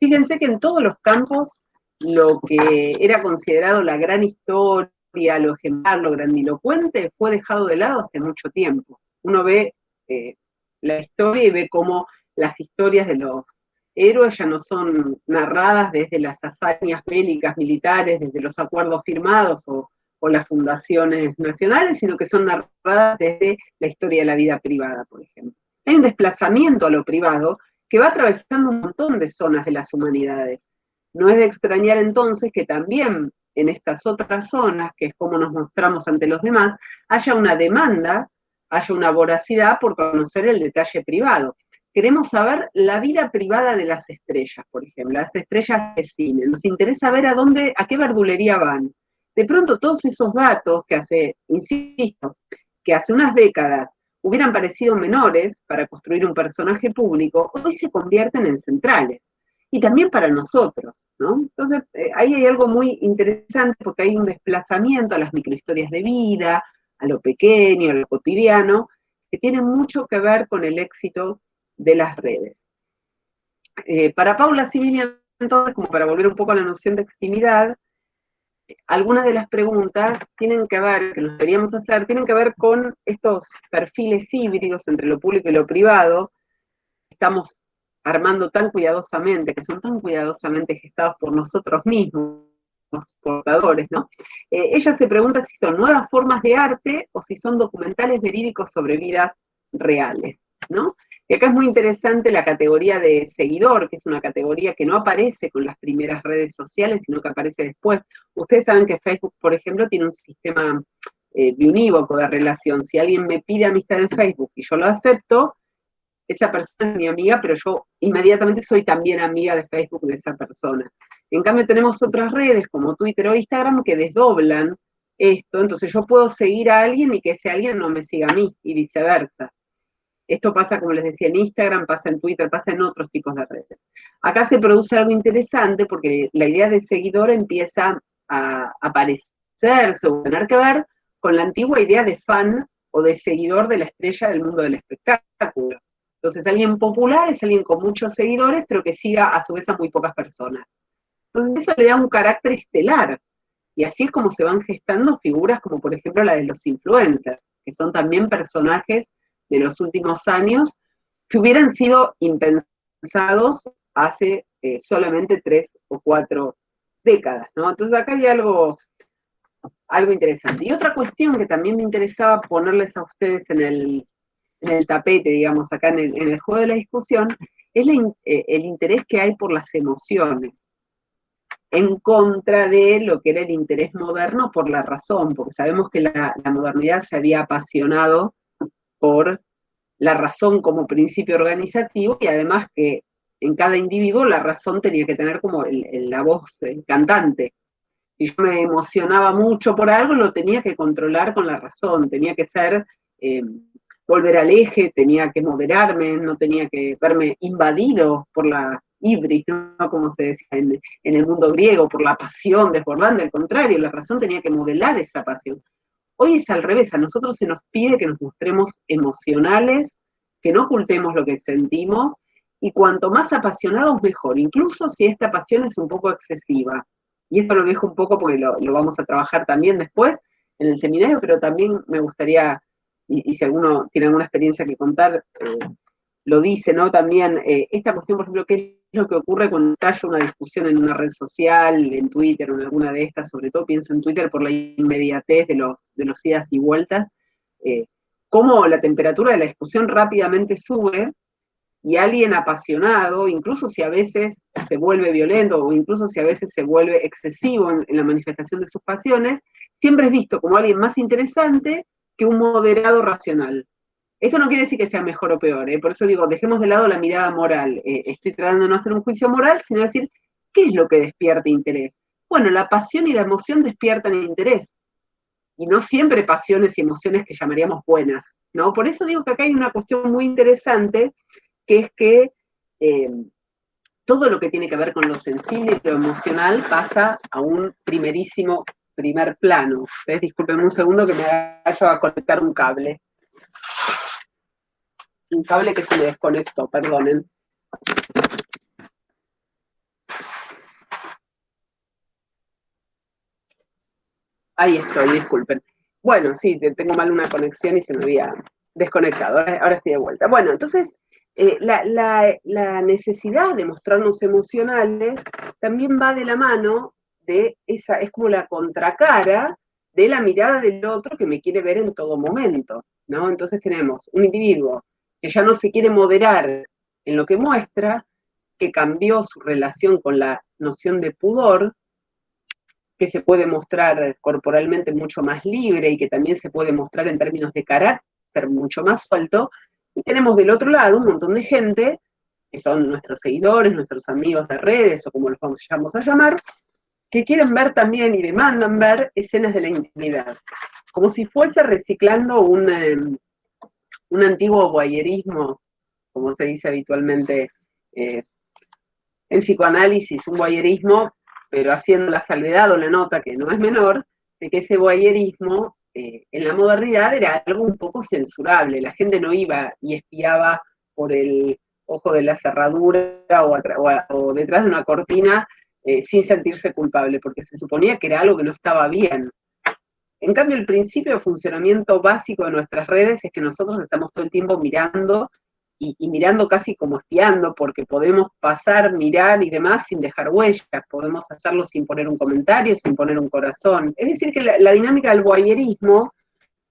Fíjense que en todos los campos lo que era considerado la gran historia, lo ejemplar, lo grandilocuente, fue dejado de lado hace mucho tiempo. Uno ve eh, la historia y ve cómo las historias de los héroes ya no son narradas desde las hazañas bélicas militares, desde los acuerdos firmados o, o las fundaciones nacionales, sino que son narradas desde la historia de la vida privada, por ejemplo. Hay un desplazamiento a lo privado que va atravesando un montón de zonas de las humanidades. No es de extrañar entonces que también en estas otras zonas, que es como nos mostramos ante los demás, haya una demanda, haya una voracidad por conocer el detalle privado. Queremos saber la vida privada de las estrellas, por ejemplo, las estrellas de cine. Nos interesa ver a dónde, a qué verdulería van. De pronto todos esos datos que hace, insisto, que hace unas décadas hubieran parecido menores para construir un personaje público, hoy se convierten en centrales. Y también para nosotros, ¿no? Entonces, eh, ahí hay algo muy interesante porque hay un desplazamiento a las microhistorias de vida, a lo pequeño, a lo cotidiano, que tienen mucho que ver con el éxito de las redes. Eh, para Paula Similia, entonces, como para volver un poco a la noción de extimidad, algunas de las preguntas tienen que ver, que nos deberíamos hacer, tienen que ver con estos perfiles híbridos entre lo público y lo privado, que estamos armando tan cuidadosamente, que son tan cuidadosamente gestados por nosotros mismos, portadores, ¿no? Eh, ella se pregunta si son nuevas formas de arte o si son documentales verídicos sobre vidas reales, ¿no? Y acá es muy interesante la categoría de seguidor, que es una categoría que no aparece con las primeras redes sociales, sino que aparece después. Ustedes saben que Facebook, por ejemplo, tiene un sistema eh, de unívoco de relación. Si alguien me pide amistad en Facebook y yo lo acepto, esa persona es mi amiga, pero yo inmediatamente soy también amiga de Facebook de esa persona. En cambio tenemos otras redes como Twitter o Instagram que desdoblan esto, entonces yo puedo seguir a alguien y que ese alguien no me siga a mí y viceversa. Esto pasa, como les decía, en Instagram, pasa en Twitter, pasa en otros tipos de redes. Acá se produce algo interesante porque la idea de seguidor empieza a aparecerse o tener que ver con la antigua idea de fan o de seguidor de la estrella del mundo del espectáculo. Entonces, alguien popular es alguien con muchos seguidores, pero que siga a su vez a muy pocas personas. Entonces, eso le da un carácter estelar. Y así es como se van gestando figuras como, por ejemplo, la de los influencers, que son también personajes de los últimos años que hubieran sido impensados hace eh, solamente tres o cuatro décadas, ¿no? Entonces acá hay algo, algo interesante. Y otra cuestión que también me interesaba ponerles a ustedes en el, en el tapete, digamos, acá en el, juego de la discusión, es eh, el interés que hay por las emociones, en contra de lo que era el interés moderno por la razón, porque sabemos que la, modernidad se había apasionado por la razón como principio organizativo y además que en cada individuo la razón tenía que tener como la voz cantante. Si yo me emocionaba mucho por algo, lo tenía que controlar con la razón, tenía que ser eh, volver al eje, tenía que moderarme, no tenía que verme invadido por la ibris, ¿no? como se decía en, el mundo griego, por la pasión desbordante, al contrario, la razón tenía que modelar esa pasión. Hoy es al revés, a nosotros se nos pide que nos mostremos emocionales, que no ocultemos lo que sentimos, y cuanto más apasionados mejor, incluso si esta pasión es un poco excesiva. Y esto lo dejo un poco porque lo, vamos a trabajar también después en el seminario, pero también me gustaría y, si alguno tiene alguna experiencia que contar, eh, lo dice, ¿no? También, eh, esta cuestión, por ejemplo, ¿qué es lo que ocurre cuando haya una discusión en una red social, en Twitter o en alguna de estas? Sobre todo pienso en Twitter por la inmediatez de los, de los idas y vueltas, eh, cómo la temperatura de la discusión rápidamente sube y alguien apasionado, incluso si a veces se vuelve violento o incluso si a veces se vuelve excesivo en la manifestación de sus pasiones, siempre es visto como alguien más interesante que un moderado racional. Eso no quiere decir que sea mejor o peor, ¿eh? por eso digo, dejemos de lado la mirada moral. Eh, estoy tratando de no hacer un juicio moral, sino decir, ¿qué es lo que despierta interés? Bueno, la pasión y la emoción despiertan interés. Y no siempre pasiones y emociones que llamaríamos buenas, ¿no? Por eso digo que acá hay una cuestión muy interesante, que es que eh, todo lo que tiene que ver con lo sensible y lo emocional pasa a un primerísimo primer plano. Disculpen un segundo que me vaya a conectar un cable. Un cable que se me desconectó, perdonen. Ahí estoy, disculpen. Bueno, sí, tengo mal una conexión y se me había desconectado. Ahora, estoy de vuelta. Bueno, entonces, eh, la, la, necesidad de mostrarnos emocionales también va de la mano de esa, es como la contracara de la mirada del otro que me quiere ver en todo momento, ¿no? Entonces tenemos un individuo que ya no se quiere moderar en lo que muestra, que cambió su relación con la noción de pudor, que se puede mostrar corporalmente mucho más libre y que también se puede mostrar en términos de carácter mucho más alto, y tenemos del otro lado un montón de gente, que son nuestros seguidores, nuestros amigos de redes, o como los vamos a llamar, que quieren ver también y demandan ver escenas de la intimidad, como si fuese reciclando un, em, un antiguo voyerismo, como se dice habitualmente eh, en psicoanálisis, un voyerismo, pero haciendo la salvedad o la nota, que no es menor, de que ese voyerismo eh, en la modernidad era algo un poco censurable, la gente no iba y espiaba por el ojo de la cerradura o, detrás de una cortina eh, sin sentirse culpable, porque se suponía que era algo que no estaba bien. En cambio, el principio de funcionamiento básico de nuestras redes es que nosotros estamos todo el tiempo mirando y, mirando casi como espiando, porque podemos pasar, mirar y demás sin dejar huellas, podemos hacerlo sin poner un comentario, sin poner un corazón. Es decir, que la, dinámica del voyerismo,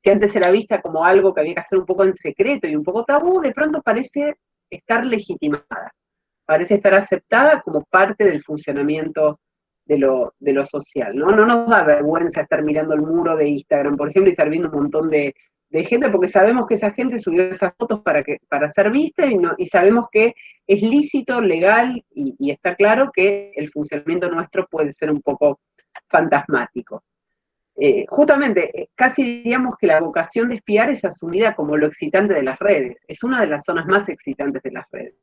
que antes era vista como algo que había que hacer un poco en secreto y un poco tabú, de pronto parece estar legitimada, parece estar aceptada como parte del funcionamiento de lo, de lo social, ¿no? No nos da vergüenza estar mirando el muro de Instagram, por ejemplo, y estar viendo un montón de, de gente, porque sabemos que esa gente subió esas fotos para, que, para ser vista y, no, y sabemos que es lícito, legal y, está claro que el funcionamiento nuestro puede ser un poco fantasmático. Eh, justamente, eh, casi diríamos que la vocación de espiar es asumida como lo excitante de las redes, es una de las zonas más excitantes de las redes.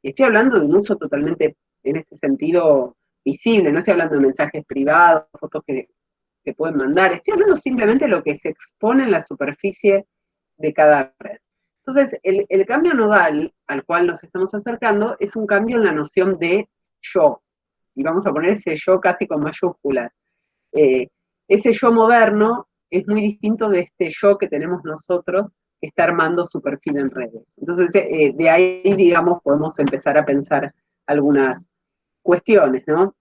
Y estoy hablando de un uso totalmente, en este sentido, visible, no estoy hablando de mensajes privados, fotos que pueden mandar. Estoy hablando simplemente de lo que se expone en la superficie de cada red. Entonces, el, cambio nodal al cual nos estamos acercando es un cambio en la noción de yo. Y vamos a poner ese yo casi con mayúsculas. Eh, ese yo moderno es muy distinto de este yo que tenemos nosotros que está armando su perfil en redes. Entonces, eh, de ahí, digamos, podemos empezar a pensar algunas cuestiones, ¿no?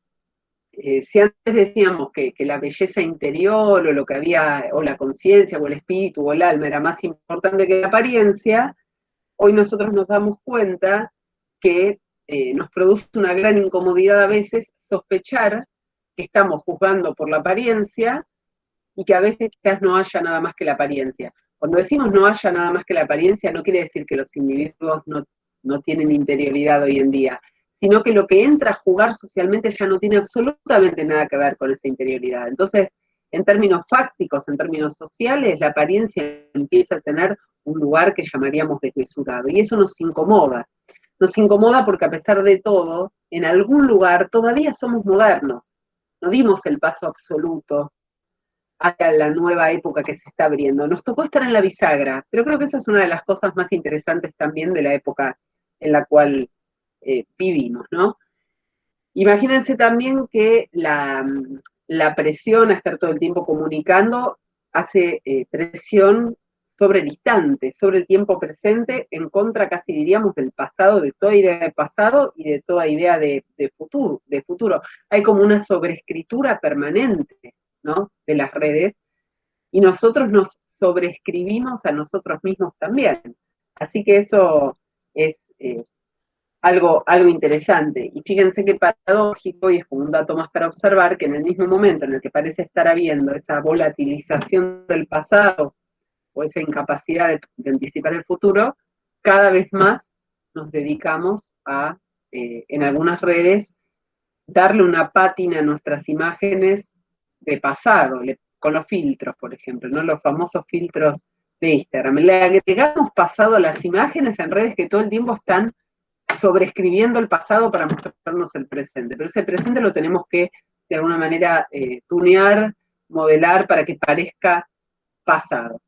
Eh, si antes decíamos que, la belleza interior o lo que había, o la conciencia, o el espíritu, o el alma era más importante que la apariencia, hoy nosotros nos damos cuenta que eh, nos produce una gran incomodidad a veces sospechar que estamos juzgando por la apariencia y que a veces quizás no haya nada más que la apariencia. Cuando decimos no haya nada más que la apariencia, no quiere decir que los individuos no, no tienen interioridad hoy en día, sino que lo que entra a jugar socialmente ya no tiene absolutamente nada que ver con esa interioridad. Entonces, en términos fácticos, en términos sociales, la apariencia empieza a tener un lugar que llamaríamos desmesurado, y eso nos incomoda. Nos incomoda porque a pesar de todo, en algún lugar todavía somos modernos, no dimos el paso absoluto hacia la nueva época que se está abriendo. Nos tocó estar en la bisagra, pero creo que esa es una de las cosas más interesantes también de la época en la cual eh, vivimos, ¿no? Imagínense también que la, presión a estar todo el tiempo comunicando hace eh, presión sobre el instante, sobre el tiempo presente, en contra casi diríamos del pasado, de toda idea de pasado y de toda idea de, futuro, de futuro. Hay como una sobreescritura permanente, ¿no? De las redes, y nosotros nos sobreescribimos a nosotros mismos también. Así que eso es eh, algo, algo interesante. Y fíjense qué paradójico, y es como un dato más para observar, que en el mismo momento en el que parece estar habiendo esa volatilización del pasado o esa incapacidad de, anticipar el futuro, cada vez más nos dedicamos a, eh, en algunas redes, darle una pátina a nuestras imágenes de pasado, con los filtros, por ejemplo, ¿no? Los famosos filtros de Instagram. Le agregamos pasado a las imágenes en redes que todo el tiempo están sobreescribiendo el pasado para mostrarnos el presente, pero ese presente lo tenemos que, de alguna manera, eh, tunear, modelar para que parezca pasado.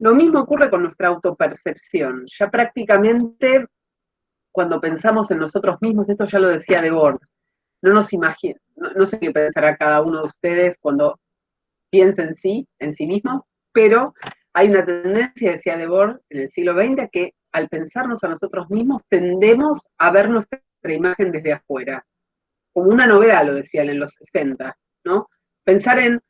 Lo mismo ocurre con nuestra autopercepción. Ya prácticamente, cuando pensamos en nosotros mismos, esto ya lo decía Debord, no nos imagina, no, sé qué pensará cada uno de ustedes cuando piensa en sí, en sí mismos, pero hay una tendencia, decía Debord, en el siglo XX, que al pensarnos a nosotros mismos, tendemos a ver nuestra imagen desde afuera. Como una novedad, lo decían en los 60, ¿no? Pensar en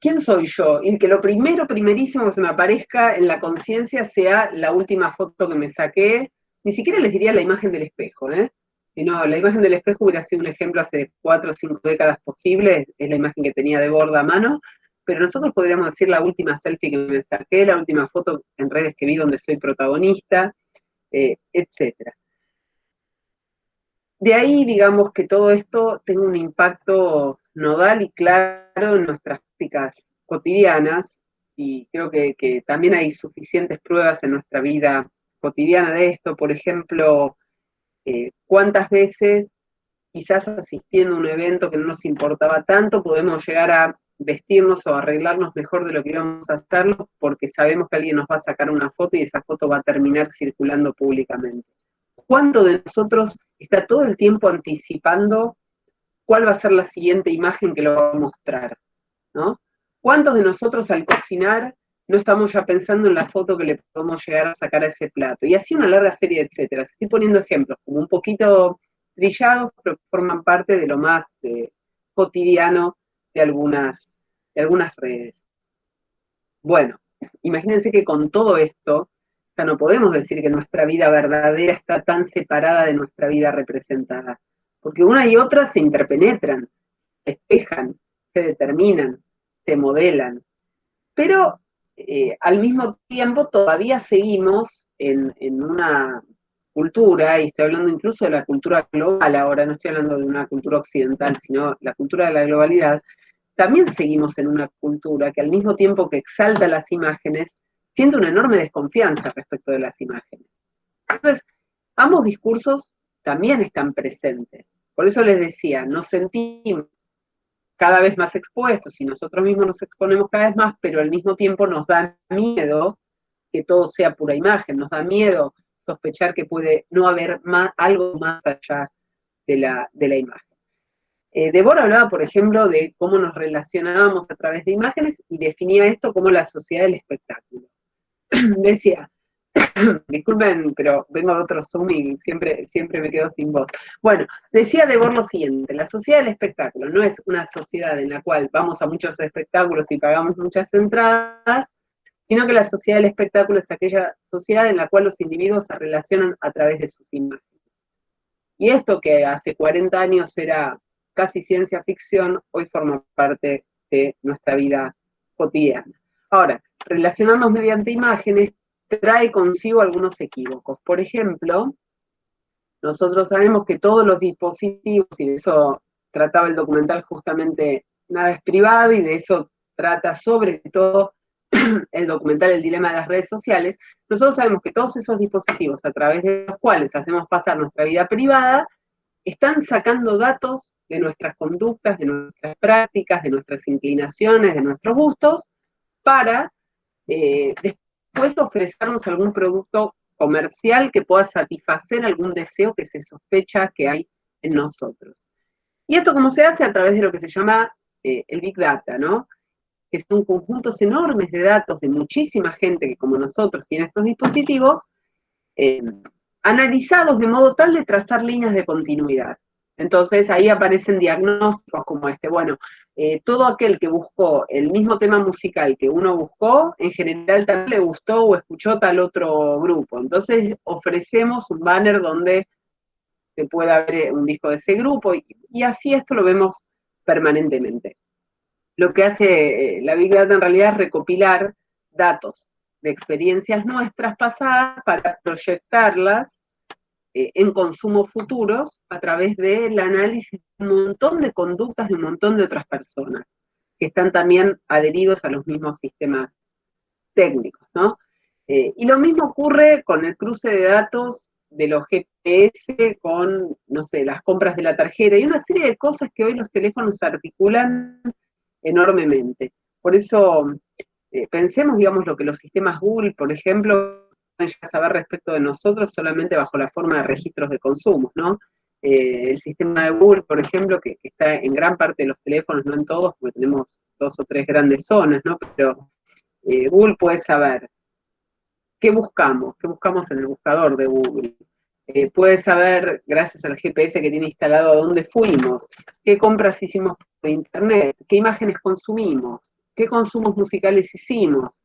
quién soy yo y que lo primero, primerísimo que se me aparezca en la conciencia sea la última foto que me saqué. Ni siquiera les diría la imagen del espejo, ¿eh? Sino la imagen del espejo hubiera sido un ejemplo hace cuatro o cinco décadas posible, es la imagen que tenía de borda a mano, pero nosotros podríamos decir la última selfie que me saqué, la última foto en redes que vi donde soy protagonista, eh, etc. De ahí, digamos, que todo esto tenga un impacto nodal y claro en nuestras prácticas cotidianas, y creo que, también hay suficientes pruebas en nuestra vida cotidiana de esto. Por ejemplo, eh, cuántas veces, quizás asistiendo a un evento que no nos importaba tanto, podemos llegar a vestirnos o arreglarnos mejor de lo que íbamos a hacerlo porque sabemos que alguien nos va a sacar una foto y esa foto va a terminar circulando públicamente. ¿Cuánto de nosotros está todo el tiempo anticipando cuál va a ser la siguiente imagen que lo va a mostrar? ¿no? ¿Cuántos de nosotros al cocinar no estamos ya pensando en la foto que le podemos llegar a sacar a ese plato? Y así una larga serie de etcétera. Estoy poniendo ejemplos como un poquito trillados, pero forman parte de lo más eh, cotidiano de algunas, de algunas redes. Bueno, imagínense que con todo esto, ya no podemos decir que nuestra vida verdadera está tan separada de nuestra vida representada, porque una y otra se interpenetran, se espejan, se determinan, se modelan, pero eh, al mismo tiempo todavía seguimos en, en una cultura, y estoy hablando incluso de la cultura global ahora, no estoy hablando de una cultura occidental, sino la cultura de la globalidad, también seguimos en una cultura que al mismo tiempo que exalta las imágenes, siente una enorme desconfianza respecto de las imágenes. Entonces, ambos discursos también están presentes. Por eso les decía, nos sentimos cada vez más expuestos y nosotros mismos nos exponemos cada vez más, pero al mismo tiempo nos da miedo que todo sea pura imagen, nos da miedo sospechar que puede no haber más, algo más allá de la, de la imagen. Eh, Débora hablaba, por ejemplo, de cómo nos relacionábamos a través de imágenes y definía esto como la sociedad del espectáculo. (clears throat) Decía, (clears throat) disculpen, pero vengo de otro Zoom y siempre, siempre me quedo sin voz. Bueno, decía Débora lo siguiente, la sociedad del espectáculo no es una sociedad en la cual vamos a muchos espectáculos y pagamos muchas entradas, sino que la sociedad del espectáculo es aquella sociedad en la cual los individuos se relacionan a través de sus imágenes. Y esto que hace 40 años era casi ciencia ficción, hoy forma parte de nuestra vida cotidiana. Ahora, relacionarnos mediante imágenes trae consigo algunos equívocos. Por ejemplo, nosotros sabemos que todos los dispositivos, y de eso trataba el documental justamente Nada es privado, y de eso trata sobre todo (clears throat) el documental El dilema de las redes sociales, nosotros sabemos que todos esos dispositivos a través de los cuales hacemos pasar nuestra vida privada, están sacando datos de nuestras conductas, de nuestras prácticas, de nuestras inclinaciones, de nuestros gustos, para eh, después ofrecernos algún producto comercial que pueda satisfacer algún deseo que se sospecha que hay en nosotros. Y esto como se hace a través de lo que se llama eh, el Big Data, ¿no? Que son conjuntos enormes de datos de muchísima gente que como nosotros tiene estos dispositivos, eh, analizados de modo tal de trazar líneas de continuidad. Entonces ahí aparecen diagnósticos como este. Bueno, eh, todo aquel que buscó el mismo tema musical que uno buscó, en general también le gustó o escuchó tal otro grupo. Entonces ofrecemos un banner donde se pueda ver un disco de ese grupo y, y así esto lo vemos permanentemente. Lo que hace eh, la Big Data en realidad es recopilar datos de experiencias nuestras pasadas para proyectarlas eh, en consumos futuros a través del análisis de un montón de conductas de un montón de otras personas que están también adheridos a los mismos sistemas técnicos, ¿no? Eh, y lo mismo ocurre con el cruce de datos de los GPS con, no sé, las compras de la tarjeta y una serie de cosas que hoy los teléfonos articulan enormemente. Por eso eh, pensemos, digamos, lo que los sistemas Google, por ejemplo, pueden saber respecto de nosotros solamente bajo la forma de registros de consumo, ¿no? Eh, el sistema de Google, por ejemplo, que, está en gran parte de los teléfonos, no en todos, porque tenemos dos o tres grandes zonas, ¿no? Pero eh, Google puede saber qué buscamos, qué buscamos en el buscador de Google. puede saber, gracias al GPS que tiene instalado, a dónde fuimos, qué compras hicimos por internet, qué imágenes consumimos, qué consumos musicales hicimos.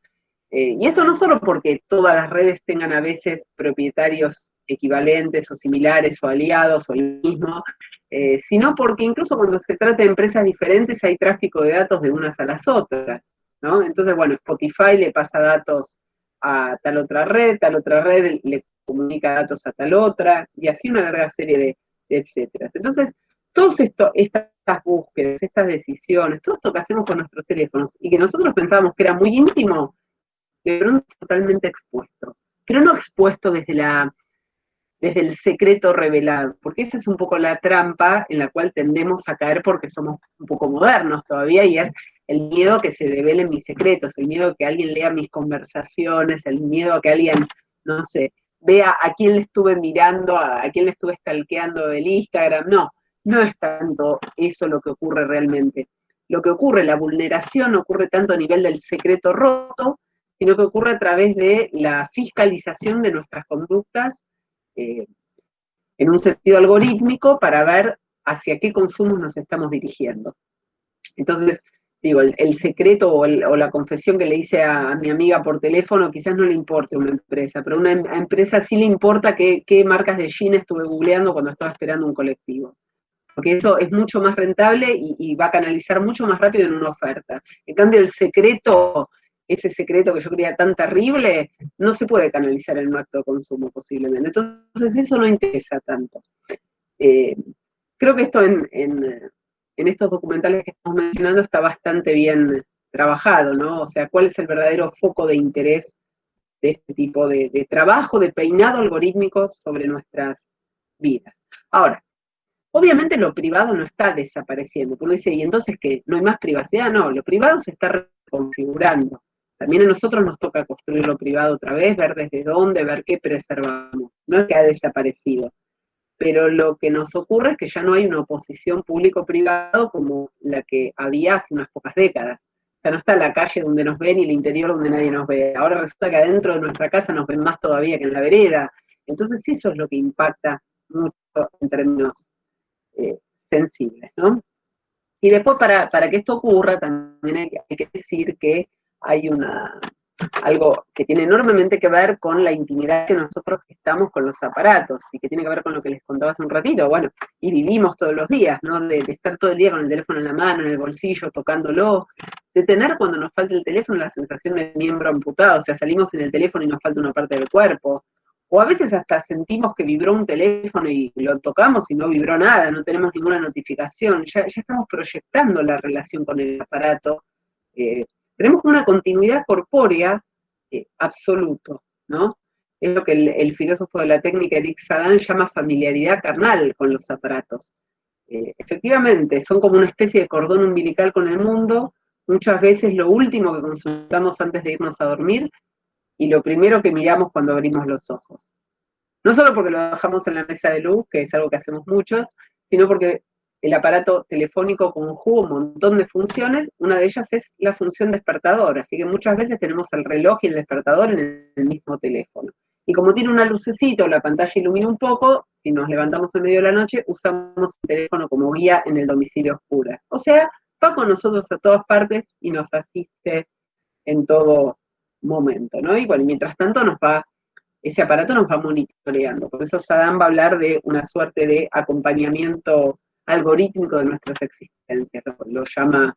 Eh, y esto no solo porque todas las redes tengan a veces propietarios equivalentes o similares o aliados o el mismo, eh, sino porque incluso cuando se trata de empresas diferentes hay tráfico de datos de unas a las otras, ¿no? Entonces, bueno, Spotify le pasa datos a tal otra red, tal otra red le comunica datos a tal otra, y así una larga serie de, de etcétera. Entonces, todas estas búsquedas, estas decisiones, todo esto que hacemos con nuestros teléfonos y que nosotros pensábamos que era muy íntimo, de pronto totalmente expuesto. Pero no expuesto desde la desde el secreto revelado, porque esa es un poco la trampa en la cual tendemos a caer porque somos un poco modernos todavía, y es el miedo a que se develen mis secretos, el miedo a que alguien lea mis conversaciones, el miedo a que alguien, no sé, vea a quién le estuve mirando, a, quién le estuve stalkeando del Instagram, no, no es tanto eso lo que ocurre realmente. Lo que ocurre, la vulneración, ocurre tanto a nivel del secreto roto, sino que ocurre a través de la fiscalización de nuestras conductas eh, en un sentido algorítmico para ver hacia qué consumos nos estamos dirigiendo. Entonces, digo, el, secreto o, la confesión que le hice a, mi amiga por teléfono quizás no le importe a una empresa, pero a una em, empresa sí le importa qué, marcas de jeans estuve googleando cuando estaba esperando un colectivo. Porque eso es mucho más rentable y va a canalizar mucho más rápido en una oferta. En cambio, el secreto ese secreto que yo creía tan terrible, no se puede canalizar en un acto de consumo posiblemente. Entonces eso no interesa tanto. Eh, creo que esto en, estos documentales que estamos mencionando está bastante bien trabajado, ¿no? O sea, cuál es el verdadero foco de interés de este tipo de, de trabajo, de peinado algorítmico sobre nuestras vidas. Ahora, obviamente lo privado no está desapareciendo, porque dice, ¿y entonces qué? ¿No hay más privacidad? No, lo privado se está reconfigurando. También a nosotros nos toca construir lo privado otra vez, ver desde dónde, ver qué preservamos. No es que ha desaparecido, pero lo que nos ocurre es que ya no hay una oposición público-privado como la que había hace unas pocas décadas. Ya no está la calle donde nos ven y el interior donde nadie nos ve. Ahora resulta que adentro de nuestra casa nos ven más todavía que en la vereda. Entonces eso es lo que impacta mucho en términos eh, sensibles, ¿no? Y después, para, que esto ocurra, también hay que decir que hay una, algo que tiene enormemente que ver con la intimidad que nosotros estamos con los aparatos y que tiene que ver con lo que les contaba hace un ratito, bueno, y vivimos todos los días, ¿no? De, estar todo el día con el teléfono en la mano, en el bolsillo, tocándolo, de tener cuando nos falta el teléfono la sensación de miembro amputado, o sea, salimos en el teléfono y nos falta una parte del cuerpo, o a veces hasta sentimos que vibró un teléfono y lo tocamos y no vibró nada, no tenemos ninguna notificación, ya, estamos proyectando la relación con el aparato, eh, tenemos una continuidad corpórea eh, absoluto, ¿no? Es lo que el, filósofo de la técnica Eric Sagan llama familiaridad carnal con los aparatos. Eh, efectivamente, son como una especie de cordón umbilical con el mundo, muchas veces lo último que consultamos antes de irnos a dormir y lo primero que miramos cuando abrimos los ojos. No solo porque lo dejamos en la mesa de luz, que es algo que hacemos muchos, sino porque el aparato telefónico conjuga un montón de funciones, una de ellas es la función despertador, así que muchas veces tenemos el reloj y el despertador en el mismo teléfono. Y como tiene una lucecita la pantalla ilumina un poco, si nos levantamos en medio de la noche, usamos el teléfono como guía en el domicilio oscuro. O sea, va con nosotros a todas partes y nos asiste en todo momento, ¿no? Y bueno, mientras tanto nos va, ese aparato nos va monitoreando. Por eso Sadam va a hablar de una suerte de acompañamiento algorítmico de nuestras existencias, lo, llama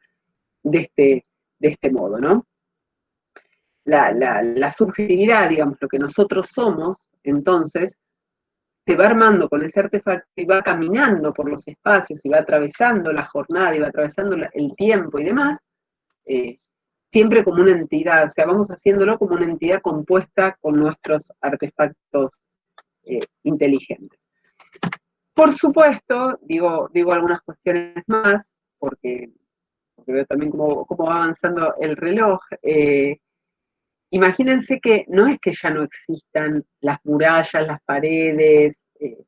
de este, de este modo, ¿no? La, subjetividad, digamos, lo que nosotros somos, entonces, se va armando con ese artefacto y va caminando por los espacios y va atravesando la jornada y va atravesando el tiempo y demás, eh, siempre como una entidad, o sea, vamos haciéndolo como una entidad compuesta con nuestros artefactos eh, inteligentes. Por supuesto, digo, digo algunas cuestiones más, porque, veo también cómo, va avanzando el reloj. Eh, imagínense que no es que ya no existan las murallas, las paredes, eh,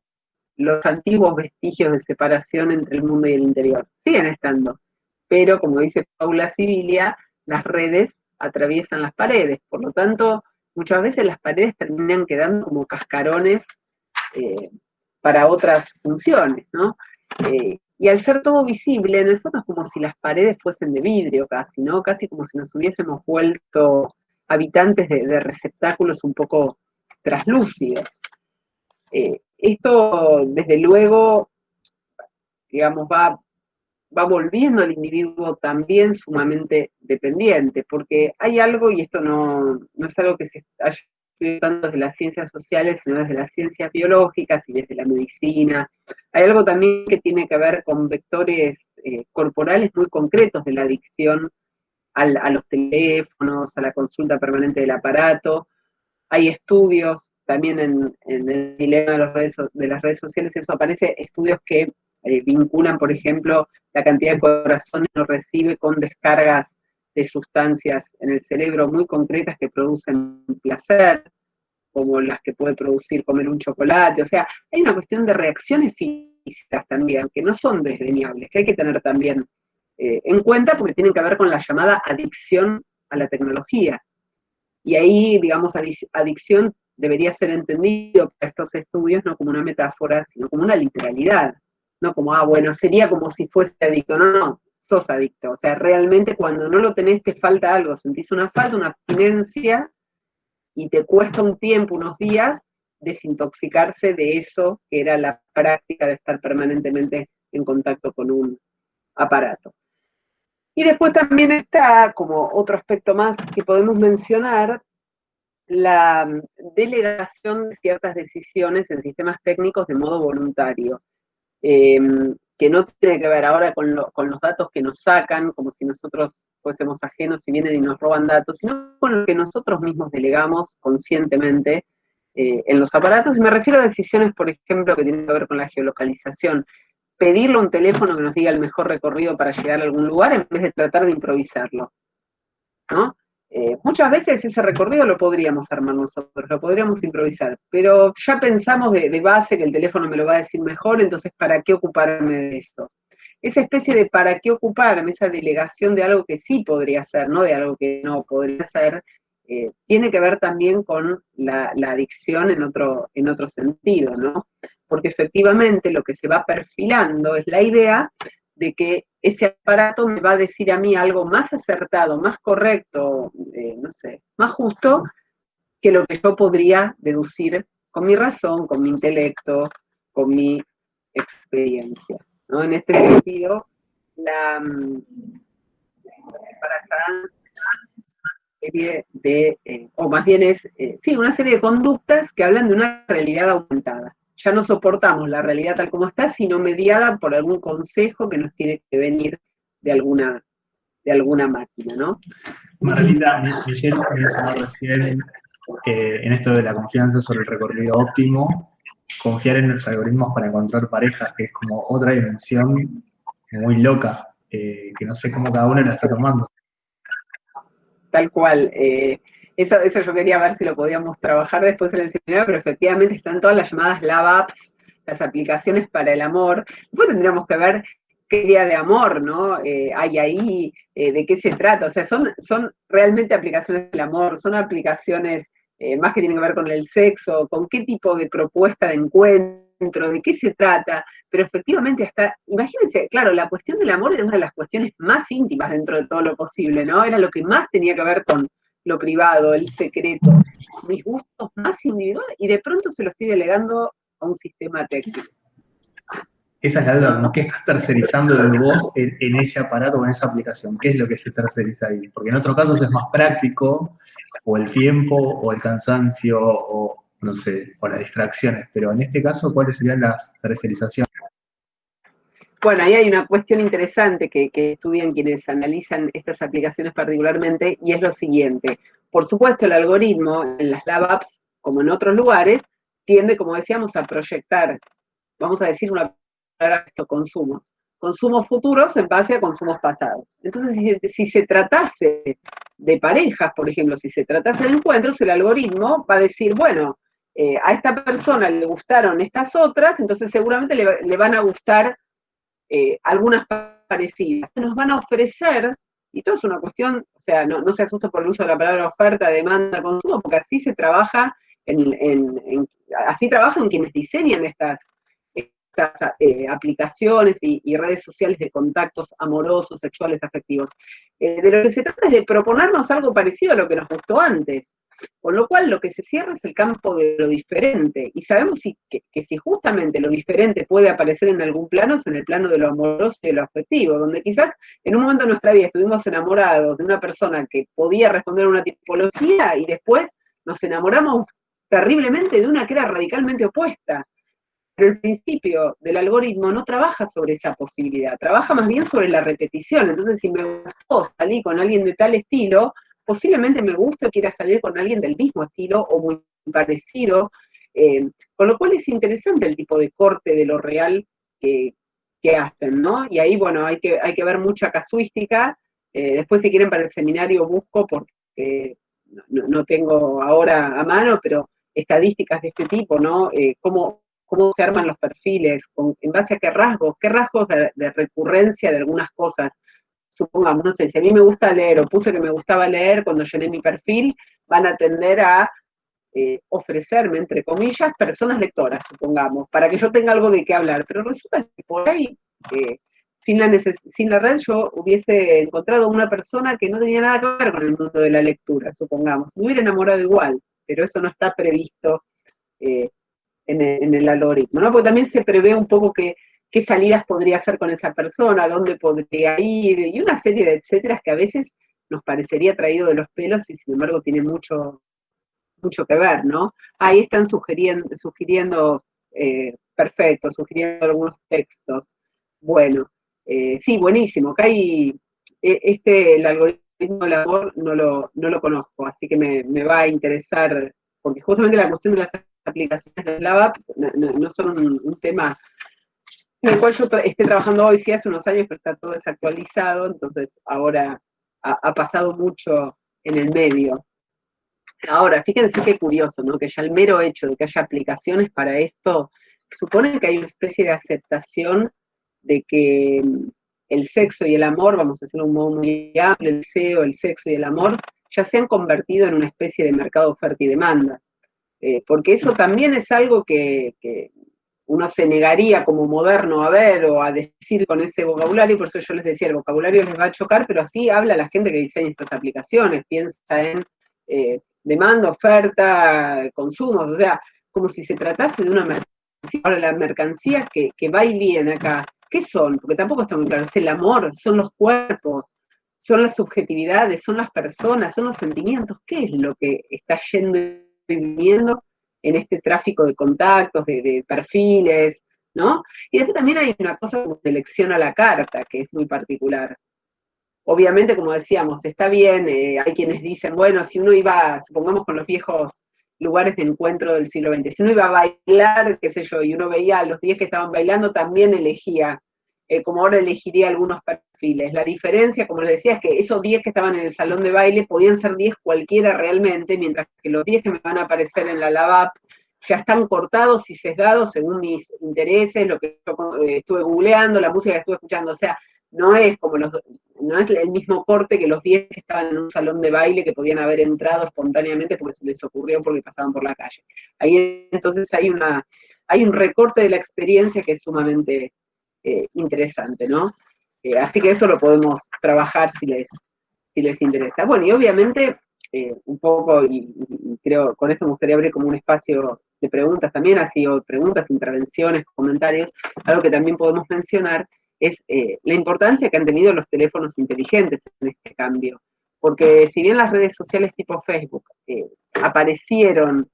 los antiguos vestigios de separación entre el mundo y el interior. Siguen estando, pero como dice Paula Sibilia, las redes atraviesan las paredes, por lo tanto, muchas veces las paredes terminan quedando como cascarones eh, para otras funciones, ¿no? Eh, y al ser todo visible, en el fondo es como si las paredes fuesen de vidrio casi, ¿no? Casi como si nos hubiésemos vuelto habitantes de, receptáculos un poco traslúcidos. Eh, esto, desde luego, digamos, va, va volviendo al individuo también sumamente dependiente, porque hay algo, y esto no, no es algo que se haya tanto desde las ciencias sociales, sino desde las ciencias biológicas y desde la medicina. Hay algo también que tiene que ver con vectores eh, corporales muy concretos de la adicción a los teléfonos, a la consulta permanente del aparato. Hay estudios también en, el dilema de, las redes sociales, eso aparece, estudios que eh, vinculan, por ejemplo, la cantidad de corazones que uno recibe con descargas de sustancias en el cerebro muy concretas que producen placer, como las que puede producir comer un chocolate. O sea, hay una cuestión de reacciones físicas también, que no son desdeñables, que hay que tener también eh, en cuenta porque tienen que ver con la llamada adicción a la tecnología. Y ahí, digamos, adicción debería ser entendido para estos estudios no como una metáfora, sino como una literalidad. No como, ah, bueno, sería como si fuese adicto. No, no, sos adicto. O sea, realmente cuando no lo tenés te falta algo, sentís una falta, una abstinencia, y te cuesta un tiempo, unos días, desintoxicarse de eso que era la práctica de estar permanentemente en contacto con un aparato. Y después también está, como otro aspecto más que podemos mencionar, la delegación de ciertas decisiones en sistemas técnicos de modo voluntario, em, que no tiene que ver ahora con, los datos que nos sacan, como si nosotros fuésemos ajenos y vienen y nos roban datos, sino con lo que nosotros mismos delegamos conscientemente eh, en los aparatos, y me refiero a decisiones, por ejemplo, que tienen que ver con la geolocalización pedirle a un teléfono que nos diga el mejor recorrido para llegar a algún lugar en vez de tratar de improvisarlo. ¿no? Eh, muchas veces ese recorrido lo podríamos armar nosotros, lo podríamos improvisar, pero ya pensamos de, base que el teléfono me lo va a decir mejor, entonces ¿para qué ocuparme de eso? Esa especie de ¿para qué ocuparme? Esa delegación de algo que sí podría ser, no de algo que no podría ser, eh, tiene que ver también con la, la, adicción en otro, en otro sentido, ¿no? porque efectivamente lo que se va perfilando es la idea de que ese aparato me va a decir a mí algo más acertado, más correcto, eh, no sé, más justo que lo que yo podría deducir con mi razón, con mi intelecto, con mi experiencia. En este sentido, la, mm, para es una serie de, eh, o más bien es, eh, sí, una serie de conductas que hablan de una realidad aumentada ya no soportamos la realidad tal como está, sino mediada por algún consejo que nos tiene que venir de alguna, de alguna máquina, ¿no? Marlita, Michelle mencionó recién que en esto de la confianza sobre el recorrido óptimo, confiar en los algoritmos para encontrar parejas, que es como otra dimensión muy loca, eh, que no sé cómo cada uno la está tomando. Tal cual. Eh, eso, eso yo quería ver si lo podíamos trabajar después en el seminario, pero efectivamente están todas las llamadas lab apps, las aplicaciones para el amor. Después tendríamos que ver qué idea de amor, ¿no? Eh, hay ahí, eh, de qué se trata. O sea, son, son realmente aplicaciones del amor, son aplicaciones eh, más que tienen que ver con el sexo, con qué tipo de propuesta de encuentro, de qué se trata, pero efectivamente hasta, imagínense, claro, la cuestión del amor era una de las cuestiones más íntimas dentro de todo lo posible, ¿no? Era lo que más tenía que ver con, lo privado, el secreto, mis gustos más individuales, y de pronto se lo estoy delegando a un sistema técnico. Esa es la duda, ¿no? ¿qué estás tercerizando de vos en, ese aparato o en esa aplicación? ¿Qué es lo que se terceriza ahí? Porque en otros casos es más práctico, o el tiempo, o el cansancio, o no sé, o las distracciones, pero en este caso, ¿cuáles serían las tercerizaciones? Bueno, ahí hay una cuestión interesante que, estudian quienes analizan estas aplicaciones particularmente, y es lo siguiente. Por supuesto, el algoritmo en las lab apps, como en otros lugares, tiende, como decíamos, a proyectar, vamos a decir una palabra, estos consumos. Consumos futuros en base a consumos pasados. Entonces, si, se tratase de parejas, por ejemplo, si se tratase de encuentros, el algoritmo va a decir, bueno, eh, a esta persona le gustaron estas otras, entonces seguramente le van a gustar eh, algunas parecidas. Nos van a ofrecer, y todo es una cuestión, o sea, no, se asusta por el uso de la palabra oferta, demanda, consumo, porque así se trabaja, en, así trabajan quienes diseñan estas, eh, aplicaciones y, redes sociales de contactos amorosos, sexuales, afectivos. Eh, de lo que se trata es de proponernos algo parecido a lo que nos gustó antes. Con lo cual lo que se cierra es el campo de lo diferente. Y sabemos que, si justamente lo diferente puede aparecer en algún plano, es en el plano de lo amoroso y de lo afectivo, donde quizás en un momento de nuestra vida estuvimos enamorados de una persona que podía responder a una tipología y después nos enamoramos terriblemente de una que era radicalmente opuesta. Pero el principio del algoritmo no trabaja sobre esa posibilidad, trabaja más bien sobre la repetición. Entonces, si me gustó salir con alguien de tal estilo, posiblemente me guste o quiera salir con alguien del mismo estilo o muy parecido, eh, con lo cual es interesante el tipo de corte de lo real que, hacen, ¿no? Y ahí, bueno, hay que, hay que ver mucha casuística. Eh, después, si quieren, para el seminario busco, porque no, tengo ahora a mano, pero estadísticas de este tipo, ¿no? Eh, cómo se arman los perfiles, en base a qué rasgos, qué rasgos de, recurrencia de algunas cosas. Supongamos, no sé, si a mí me gusta leer o puse que me gustaba leer cuando llené mi perfil, van a tender a eh, ofrecerme, entre comillas, personas lectoras, supongamos, para que yo tenga algo de qué hablar. Pero resulta que por ahí, eh, sin, la red, yo hubiese encontrado una persona que no tenía nada que ver con el mundo de la lectura, supongamos. Me hubiera enamorado igual, pero eso no está previsto eh, en, el, algoritmo, ¿no? Porque también se prevé un poco que, qué salidas podría hacer con esa persona, dónde podría ir, y una serie de etcétera que a veces nos parecería traído de los pelos y sin embargo tiene mucho, mucho que ver, ¿no? Ahí están sugiriendo, sugiriendo eh, perfecto, sugiriendo algunos textos. Bueno, eh, sí, buenísimo. Acá hay, e, este, el algoritmo del amor no lo, no lo conozco, así que me, va a interesar, porque justamente la cuestión de las aplicaciones de la no, no, son un, tema en el cual yo esté trabajando hoy, sí hace unos años, pero está todo desactualizado, entonces ahora ha pasado mucho en el medio. Ahora, fíjense qué curioso, ¿no? Que ya el mero hecho de que haya aplicaciones para esto supone que hay una especie de aceptación de que mm, el sexo y el amor, vamos a hacerlo un modo muy amplio, el deseo, el sexo y el amor, ya se han convertido en una especie de mercado oferta y demanda. Eh, porque eso también es algo que, que, uno se negaría como moderno a ver o a decir con ese vocabulario, por eso yo les decía, el vocabulario les va a chocar, pero así habla la gente que diseña estas aplicaciones, piensa en eh, demanda, oferta, consumos, o sea, como si se tratase de una mercancía. Ahora, la mercancía que, va y viene acá, ¿qué son? Porque tampoco está muy claro, es el amor, son los cuerpos, son las subjetividades, son las personas, son los sentimientos, ¿qué es lo que está yendo y viniendo en este tráfico de contactos, de, perfiles, ¿no? Y después también hay una cosa como selección a la carta, que es muy particular. Obviamente, como decíamos, está bien, eh, hay quienes dicen, bueno, si uno iba, supongamos con los viejos lugares de encuentro del siglo XX, si uno iba a bailar, qué sé yo, y uno veía a los 10 que estaban bailando, también elegía, eh, como ahora elegiría algunos perfiles. La diferencia, como les decía, es que esos 10 que estaban en el salón de baile podían ser 10 cualquiera realmente, mientras que los 10 que me van a aparecer en la LAVAP ya están cortados y sesgados según mis intereses, lo que yo eh, estuve googleando, la música que estuve escuchando. O sea, no es como los, no es el mismo corte que los 10 que estaban en un salón de baile que podían haber entrado espontáneamente porque se les ocurrió porque pasaban por la calle. Ahí entonces hay una, hay un recorte de la experiencia que es sumamente eh, interesante, ¿no? Eh, así que eso lo podemos trabajar si les, si les interesa. Bueno, y obviamente, eh, un poco, y, creo, con esto me gustaría abrir como un espacio de preguntas también, así, o preguntas, intervenciones, comentarios, algo que también podemos mencionar, es eh, la importancia que han tenido los teléfonos inteligentes en este cambio. Porque si bien las redes sociales tipo Facebook eh, aparecieron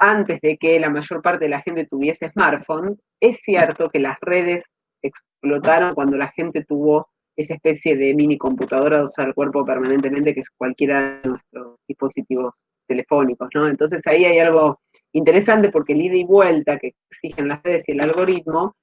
antes de que la mayor parte de la gente tuviese smartphones, es cierto que las redes explotaron cuando la gente tuvo esa especie de mini computadora usar el cuerpo permanentemente, que es cualquiera de nuestros dispositivos telefónicos, ¿no? Entonces ahí hay algo interesante porque el ida y vuelta que exigen las redes y el algoritmo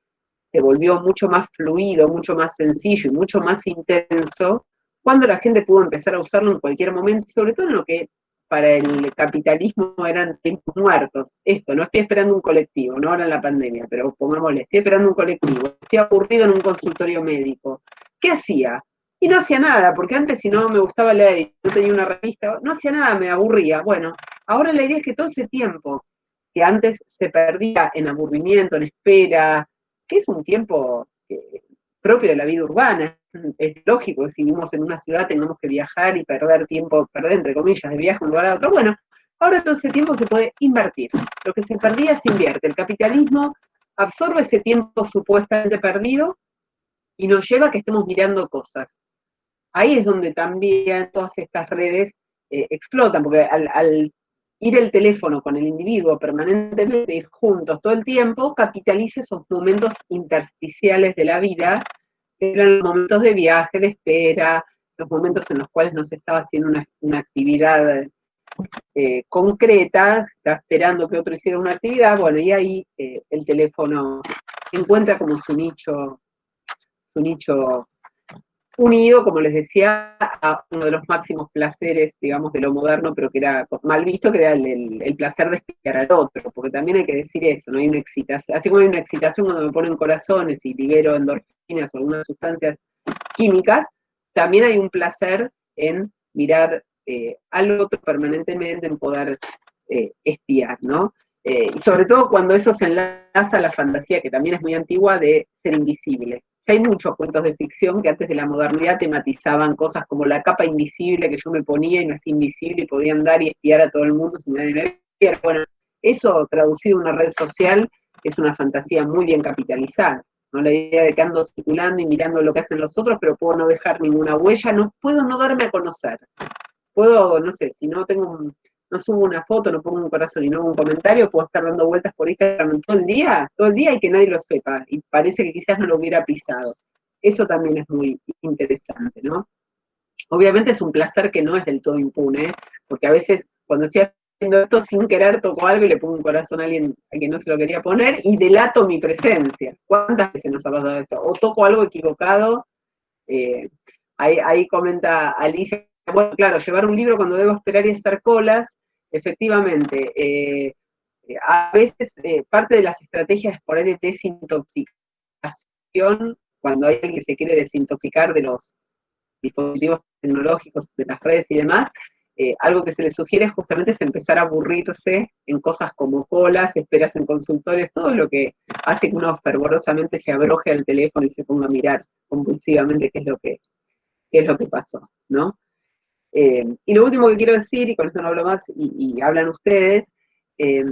se volvió mucho más fluido, mucho más sencillo y mucho más intenso cuando la gente pudo empezar a usarlo en cualquier momento, sobre todo en lo que para el capitalismo eran tiempos muertos. Esto, no estoy esperando un colectivo, no ahora en la pandemia, pero pongámosle, estoy esperando un colectivo, estoy aburrido en un consultorio médico. ¿Qué hacía? Y no hacía nada, porque antes si no me gustaba leer no tenía una revista, no hacía nada, me aburría. Bueno, ahora la idea es que todo ese tiempo que antes se perdía en aburrimiento, en espera, que es un tiempo eh, propio de la vida urbana. Es lógico que si vivimos en una ciudad tengamos que viajar y perder tiempo, perder entre comillas, de viaje de un lugar a otro. Bueno, ahora todo ese tiempo se puede invertir. Lo que se perdía se invierte. El capitalismo absorbe ese tiempo supuestamente perdido y nos lleva a que estemos mirando cosas. Ahí es donde también todas estas redes eh, explotan, porque al, al, ir el teléfono con el individuo permanentemente, ir juntos todo el tiempo, capitaliza esos momentos intersticiales de la vida, que eran los momentos de viaje, de espera, los momentos en los cuales no se estaba haciendo una, actividad eh, concreta, estaba esperando que otro hiciera una actividad, bueno, y ahí eh, el teléfono encuentra como su nicho, su nicho unido, como les decía, a uno de los máximos placeres, digamos, de lo moderno, pero que era mal visto, que era el, placer de espiar al otro, porque también hay que decir eso, no hay una excitación, así como hay una excitación cuando me ponen corazones y libero endorfinas o algunas sustancias químicas, también hay un placer en mirar eh, al otro permanentemente, en poder eh, espiar, ¿no? Eh, y sobre todo cuando eso se enlaza a la fantasía, que también es muy antigua, de ser invisible hay muchos cuentos de ficción que antes de la modernidad tematizaban cosas como la capa invisible que yo me ponía y me hacía invisible y podía andar y espiar a todo el mundo sin nadie me viera. Bueno, eso traducido en una red social es una fantasía muy bien capitalizada. ¿no? La idea de que ando circulando y mirando lo que hacen los otros, pero puedo no dejar ninguna huella, no puedo no darme a conocer. Puedo, no sé, si no tengo un, no subo una foto, no pongo un corazón y no un comentario, puedo estar dando vueltas por Instagram todo el día, todo el día y que nadie lo sepa, y parece que quizás no lo hubiera pisado. Eso también es muy interesante, ¿no? Obviamente es un placer que no es del todo impune, porque a veces cuando estoy haciendo esto sin querer toco algo y le pongo un corazón a alguien a quien no se lo quería poner y delato mi presencia. ¿Cuántas veces nos ha pasado esto? O toco algo equivocado, eh, ahí, ahí comenta Alicia bueno, claro, llevar un libro cuando debo esperar y hacer colas, efectivamente, eh, a veces eh, parte de las estrategias por ahí de desintoxicación, cuando hay alguien que se quiere desintoxicar de los dispositivos tecnológicos, de las redes y demás, eh, algo que se le sugiere justamente es empezar a aburrirse en cosas como colas, esperas en consultorios, todo lo que hace que uno fervorosamente se abroje al teléfono y se ponga a mirar compulsivamente qué es lo que, qué es lo que pasó, ¿no? Eh, y lo último que quiero decir, y con esto no hablo más, y, hablan ustedes, eh,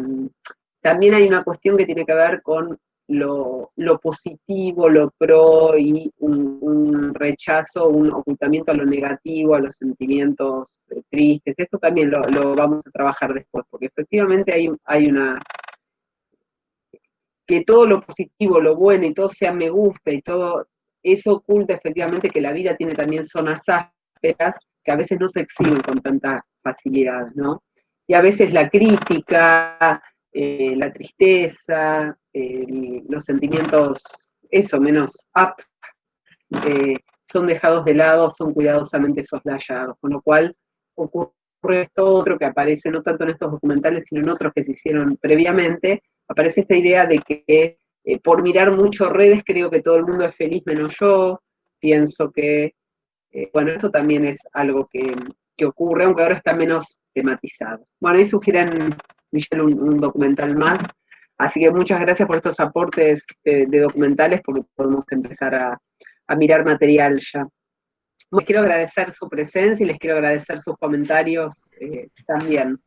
también hay una cuestión que tiene que ver con lo, positivo, lo pro y un, rechazo, un ocultamiento a lo negativo, a los sentimientos eh, tristes. Esto también lo, vamos a trabajar después, porque efectivamente hay, hay una... que todo lo positivo, lo bueno y todo sea me gusta y todo, eso oculta efectivamente que la vida tiene también zonas ásperas que a veces no se exhiben con tanta facilidad, ¿no? Y a veces la crítica, eh, la tristeza, los sentimientos, eso, menos up, eh, son dejados de lado, son cuidadosamente soslayados, con lo cual ocurre esto otro que aparece no tanto en estos documentales, sino en otros que se hicieron previamente, aparece esta idea de que eh, por mirar mucho redes creo que todo el mundo es feliz menos yo, pienso que eh, bueno, eso también es algo que, ocurre, aunque ahora está menos tematizado. Bueno, ahí sugieren, Michelle, un, documental más. Así que muchas gracias por estos aportes de, documentales, porque podemos empezar a, mirar material ya. Les quiero agradecer su presencia y les quiero agradecer sus comentarios eh, también.